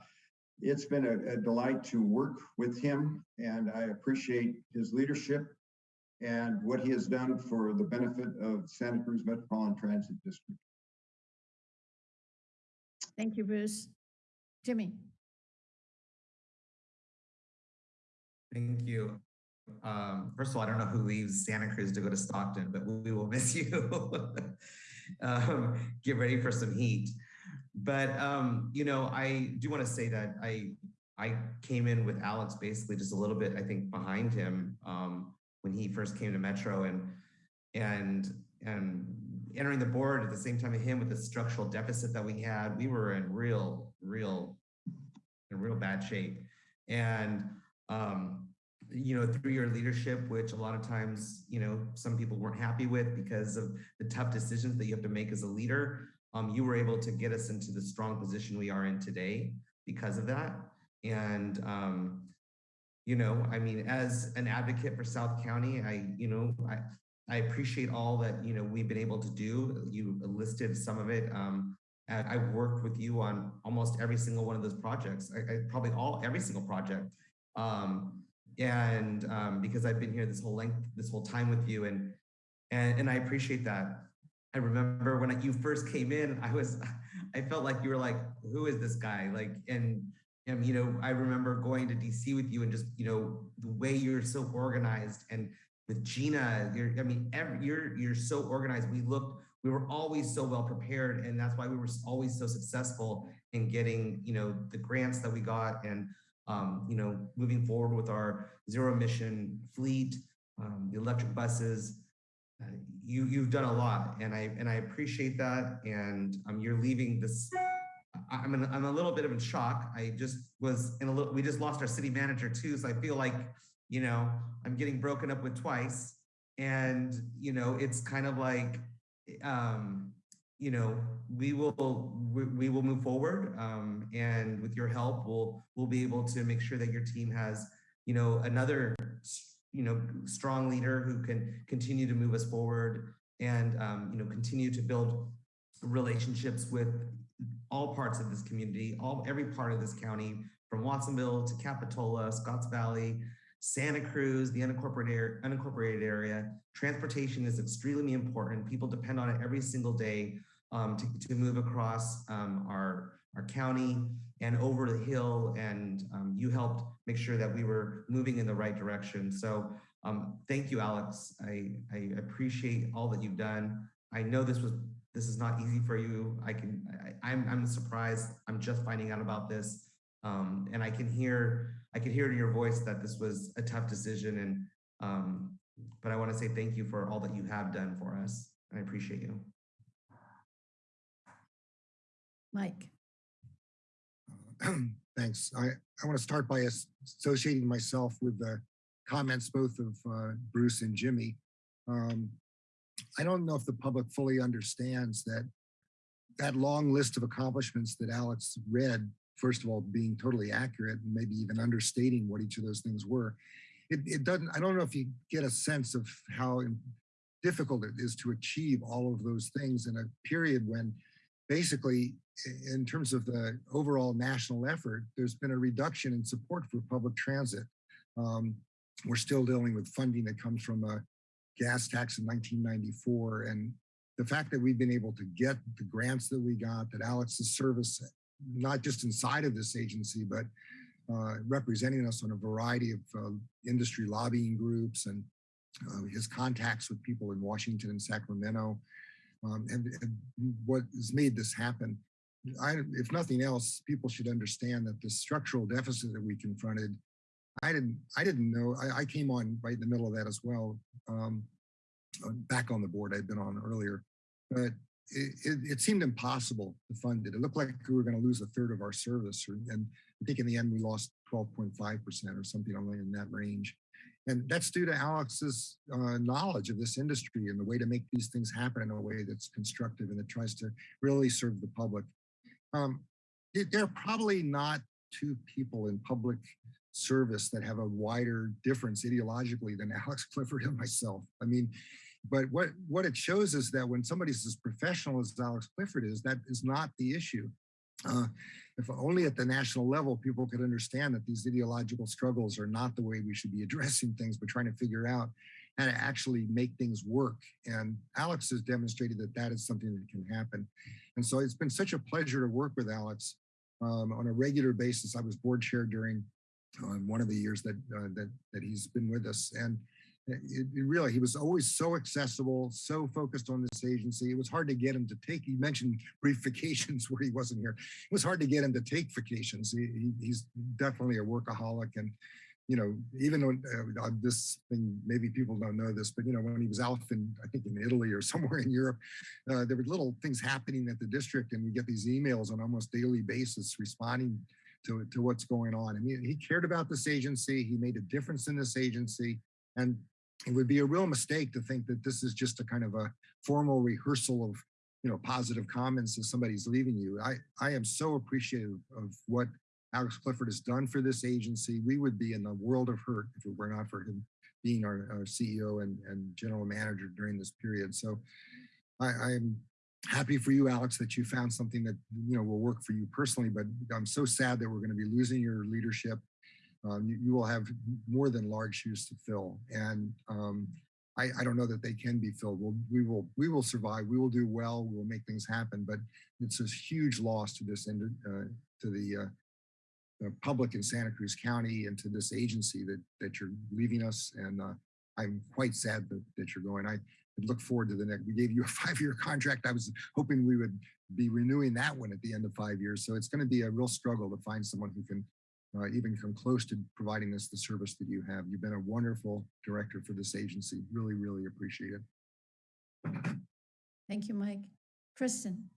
it's been a, a delight to work with him, and I appreciate his leadership and what he has done for the benefit of Santa Cruz Metropolitan Transit District.
Thank you, Bruce. Jimmy?
Thank you. Um, first of all, I don't know who leaves Santa Cruz to go to Stockton, but we will miss <laughs> you. um, get ready for some heat. But um, you know, I do want to say that I I came in with Alex basically just a little bit, I think, behind him um, when he first came to Metro and and and entering the board at the same time of him with the structural deficit that we had, we were in real, real, in real bad shape. And um, you know, through your leadership, which a lot of times, you know, some people weren't happy with because of the tough decisions that you have to make as a leader, um, you were able to get us into the strong position we are in today because of that. And, um, you know, I mean, as an advocate for South County, I, you know, I, I appreciate all that, you know, we've been able to do. You listed some of it. Um, I worked with you on almost every single one of those projects. I, I probably all, every single project. Um, and um, because I've been here this whole length, this whole time with you, and and and I appreciate that. I remember when you first came in, I was, <laughs> I felt like you were like, who is this guy? Like, and and you know, I remember going to DC with you and just you know the way you're so organized, and with Gina, you're, I mean, every, you're you're so organized. We looked, we were always so well prepared, and that's why we were always so successful in getting you know the grants that we got and um, you know, moving forward with our zero emission fleet, um, the electric buses. Uh, you you've done a lot, and I and I appreciate that. And um, you're leaving this. I'm in, I'm a little bit of in shock. I just was in a little. We just lost our city manager too, so I feel like you know I'm getting broken up with twice, and you know it's kind of like um, you know, we will we, we will move forward, um, and with your help, we'll we'll be able to make sure that your team has, you know, another, you know, strong leader who can continue to move us forward, and um, you know, continue to build relationships with all parts of this community, all every part of this county, from Watsonville to Capitola, Scotts Valley, Santa Cruz, the unincorporated, unincorporated area. Transportation is extremely important. People depend on it every single day um, to, to move across um, our, our county and over the hill. And um, you helped make sure that we were moving in the right direction. So um, thank you, Alex. I, I appreciate all that you've done. I know this was this is not easy for you. I can I, I'm I'm surprised. I'm just finding out about this. Um, and I can hear I can hear in your voice that this was a tough decision. And um, but I want to say thank you for all that you have done for us. I appreciate you.
Mike? <clears throat>
Thanks. I, I want to start by associating myself with the comments both of uh, Bruce and Jimmy. Um, I don't know if the public fully understands that that long list of accomplishments that Alex read, first of all, being totally accurate and maybe even understating what each of those things were. It, it doesn't, I don't know if you get a sense of how difficult it is to achieve all of those things in a period when basically in terms of the overall national effort, there's been a reduction in support for public transit. Um, we're still dealing with funding that comes from a gas tax in 1994 and the fact that we've been able to get the grants that we got, that Alex's service, not just inside of this agency, but uh, representing us on a variety of uh, industry lobbying groups and uh, his contacts with people in Washington and Sacramento, um, and, and what has made this happen. I, if nothing else, people should understand that the structural deficit that we confronted, I didn't, I didn't know. I, I came on right in the middle of that as well. Um, uh, back on the board I'd been on earlier, but it, it, it seemed impossible to fund it. It looked like we were going to lose a third of our service, or, and I think in the end we lost 12.5% or something in that range. And that's due to Alex's uh, knowledge of this industry and the way to make these things happen in a way that's constructive and that tries to really serve the public. Um, there are probably not two people in public service that have a wider difference ideologically than <laughs> Alex Clifford and myself. I mean, but what, what it shows is that when somebody's as professional as Alex Clifford is, that is not the issue. Uh, if only at the national level people could understand that these ideological struggles are not the way we should be <laughs> addressing things, but trying to figure out how to actually make things work. And Alex has demonstrated that that is something that can happen. And so it's been such a pleasure to work with Alex um, on a regular basis. I was board chair during uh, one of the years that, uh, that, that he's been with us. And it, it really, he was always so accessible, so focused on this agency. It was hard to get him to take, he mentioned <laughs> brief vacations where he wasn't here. It was hard to get him to take vacations. He, he, he's definitely a workaholic and you know, even on uh, this thing, maybe people don't know this, but you know, when he was out in, I think in Italy or <laughs> somewhere in Europe, uh, there were little things happening at the district and we get these emails on almost daily basis responding to, to what's going on. I mean, he cared about this agency. He made a difference in this agency. And it would be a real mistake to think that this is just a kind of a formal rehearsal of, you know, positive comments as somebody's leaving you. I, I am so appreciative of what Alex Clifford has done for this agency. We would be in the world of hurt if it were not for him being our, our CEO and, and general manager during this period. So I, I'm happy for you, Alex, that you found something that you know will work for you personally. But I'm so sad that we're going to be losing your leadership. Um, you, you, will have more than large shoes to fill, and um, I, I, don't know that they can be filled. We'll, we will we will survive. We will do well. We will make things happen. But it's a huge loss to this end, uh, to the uh, the public in Santa Cruz County and to this agency that that you're leaving us. And uh, I'm quite sad that, that you're going. I look forward to the next. We gave you a <laughs> five-year contract. I was hoping we would be renewing that one at the end of five years. So it's going to be a real struggle to find someone who can uh, even come close to providing us the service that you have. You've been a wonderful director for this agency. Really, really appreciate it.
Thank you, Mike. Kristen.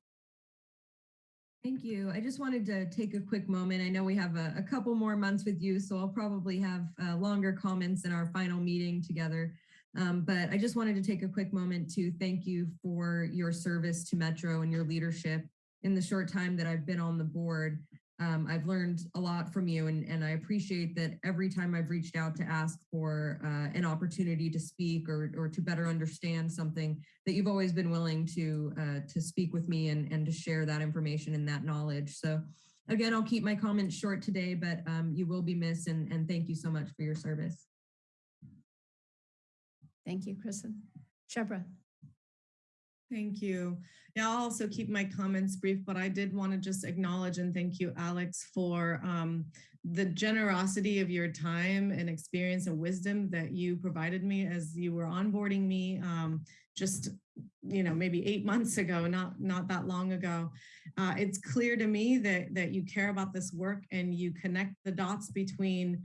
Thank you. I just wanted to take a quick moment. I know we have a, a couple more months with you, so I'll probably have uh, longer comments in our final meeting together. Um, but I just wanted to take a quick moment to thank you for your service to Metro and your leadership in the short time that I've been on the board. Um, I've learned a lot from you and, and I appreciate that every time I've reached out to ask for uh, an opportunity to speak or, or to better understand something that you've always been willing to uh, to speak with me and, and to share that information and that knowledge. So again, I'll keep my comments short today, but um, you will be missed and, and thank you so much for your service.
Thank you, Kristen. Shebreh.
Thank you. Yeah, I'll also keep my comments brief, but I did want to just acknowledge and thank you, Alex, for um, the generosity of your time and experience and wisdom that you provided me as you were onboarding me um, just, you know, maybe eight <laughs> months ago, not not that long ago. Uh, it's clear to me that that you care about this work and you connect the dots between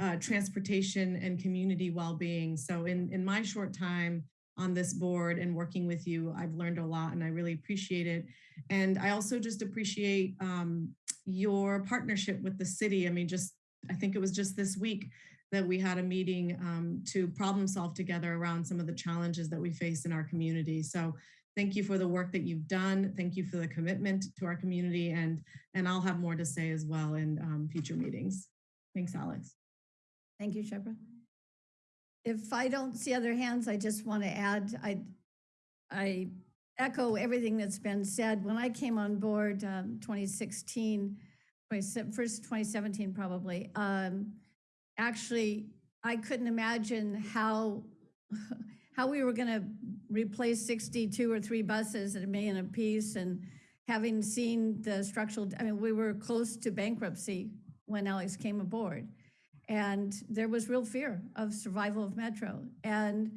uh, transportation and community well-being. So in, in my short time on this board and working with you, I've learned a lot and I really appreciate it. And I also just appreciate um, your partnership with the city. I mean, just, I think it was just this week that we had a meeting um, to problem solve together around some of the challenges that we face in our community. So thank you for the work that you've done. Thank you for the commitment to our community and, and I'll have more to say as well in um, future meetings. Thanks, Alex.
Thank you, Shebreh. If I don't see other hands, I just want to add, I, I echo everything that's been said. When I came on board um, 2016, first 2017 probably, um, actually, I couldn't imagine how <laughs> how we were gonna replace 62 or three buses at a million apiece and having seen the structural, I mean, we were close to bankruptcy when Alex came aboard. And there was real fear of survival of Metro. And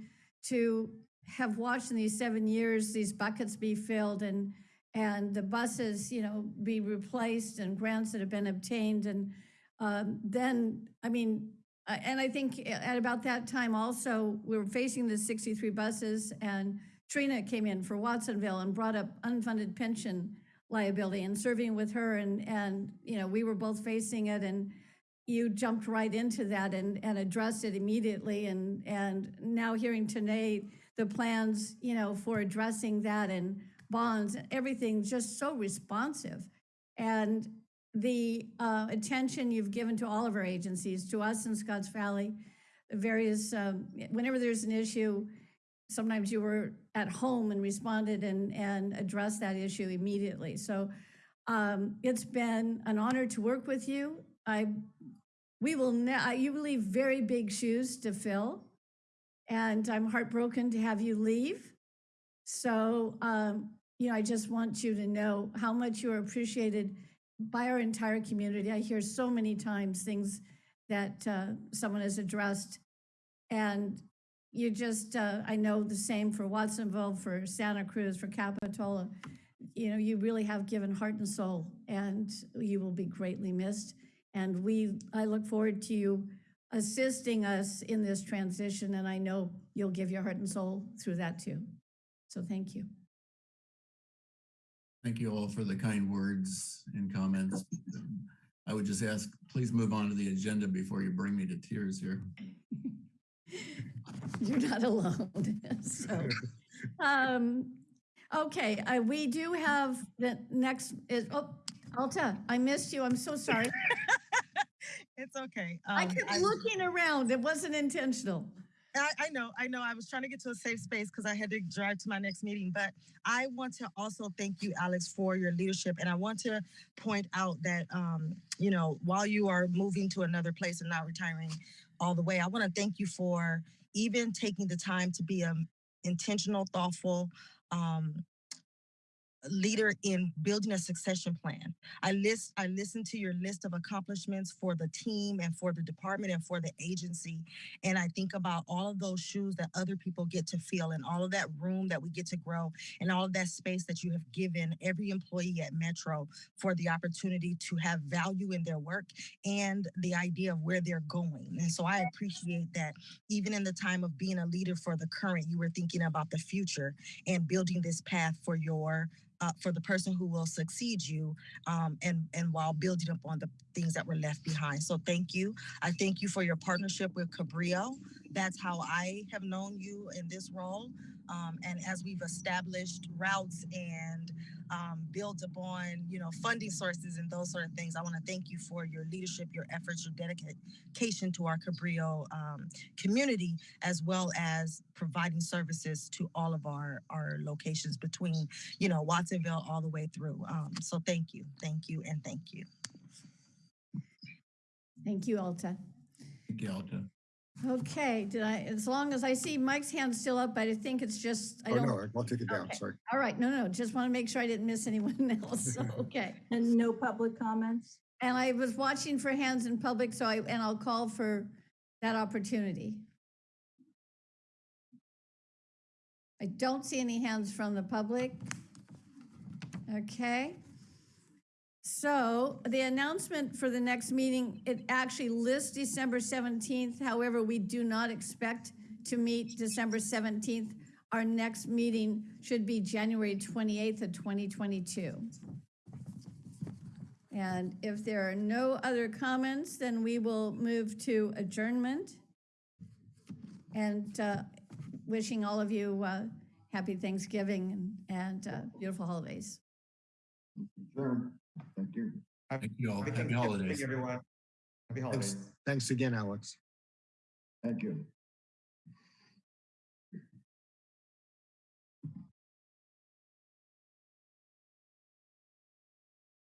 to have watched in these seven years, these buckets be filled and, and the buses, you know, be replaced and grants that have been obtained. And um, then, I mean, uh, and I think at about that time also, we were facing the 63 buses and Trina came in for Watsonville and brought up unfunded pension liability and serving with her and, and, you know, we were both facing it and you jumped right into that and, and addressed it immediately. And, and now hearing today, the plans, you know, for addressing that and bonds, everything just so responsive. And the uh, attention you've given to all of our agencies, to us in Scotts Valley, various, um, whenever there's an issue, sometimes you were at home and responded and, and addressed that issue immediately. So um, it's been an honor to work with you. I, we will, you leave very big shoes to fill, and I'm heartbroken to have you leave. So, um, you know, I just want you to know how much you are appreciated by our entire community. I hear so many times things that uh, someone has addressed, and you just, uh, I know the same for Watsonville, for Santa Cruz, for Capitola. You know, you really have given heart and soul, and you will be greatly missed. And we, I look forward to you assisting us in this transition, and I know you'll give your heart and soul through that too. So thank you.
Thank you all for the kind words and comments. I would just ask, please move on to the agenda before you bring me to tears here. <laughs>
You're not alone. <laughs> So, um, okay, uh, we do have the next is, oh, Alta, I missed you. I'm so sorry. <laughs>
It's okay.
I
Um,
kept
I-
looking around. It wasn't intentional.
I, I know, I know. I was trying to get to a safe space because I had to drive to my next meeting. But I want to also thank you, Alex, for your leadership. And I want to point out that, um, you know, while you are moving to another place and not retiring all the way, I want to thank you for even taking the time to be a intentional, thoughtful, um, leader in building a succession plan. I list I listened to your list of accomplishments for the team and for the department and for the agency. And I think about all of those shoes that other people get to fill and all of that room that we get to grow and all of that space that you have given every employee at Metro for the opportunity to have value in their work and the idea of where they're going. And so I appreciate that even in the time of being a leader for the current, you were thinking about the future and building this path for your uh, for the person who will succeed you um, and and while building up on the things that were left behind. So thank you. I thank you for your partnership with cabrillo that's how i have known you in this role um, and as we've established routes and um, built upon you know funding sources and those sort of things i want to thank you for your leadership your efforts your dedication to our cabrillo um, community as well as providing services to all of our our locations between you know watsonville all the way through um, so thank you thank you and thank you
Thank you, Alta.
Thank you, Alta.
Okay, did I, as long as I see Mike's hand still up, but I think it's just, I
Oh,
don't.
no, I'll take it down,
Okay.
sorry.
All right, no, no, just want to make sure I didn't miss anyone <laughs> else. So, <laughs> Okay.
And no public comments?
And I was watching for hands in public, so I, and I'll call for that opportunity. I don't see any hands from the public. Okay. So the announcement for the next meeting, it actually lists December 17th. However, we do not expect to meet December 17th. Our next meeting should be January 28th of 2022. And if there are no other comments, then we will move to adjournment. And uh, wishing all of you uh, happy Thanksgiving and and, uh, beautiful holidays.
Sure. Thank you.
Thank you all.
Happy
Happy
Thanksgiving,
holidays.
everyone. Happy holidays.
Thanks, thanks again, Alex.
Thank you.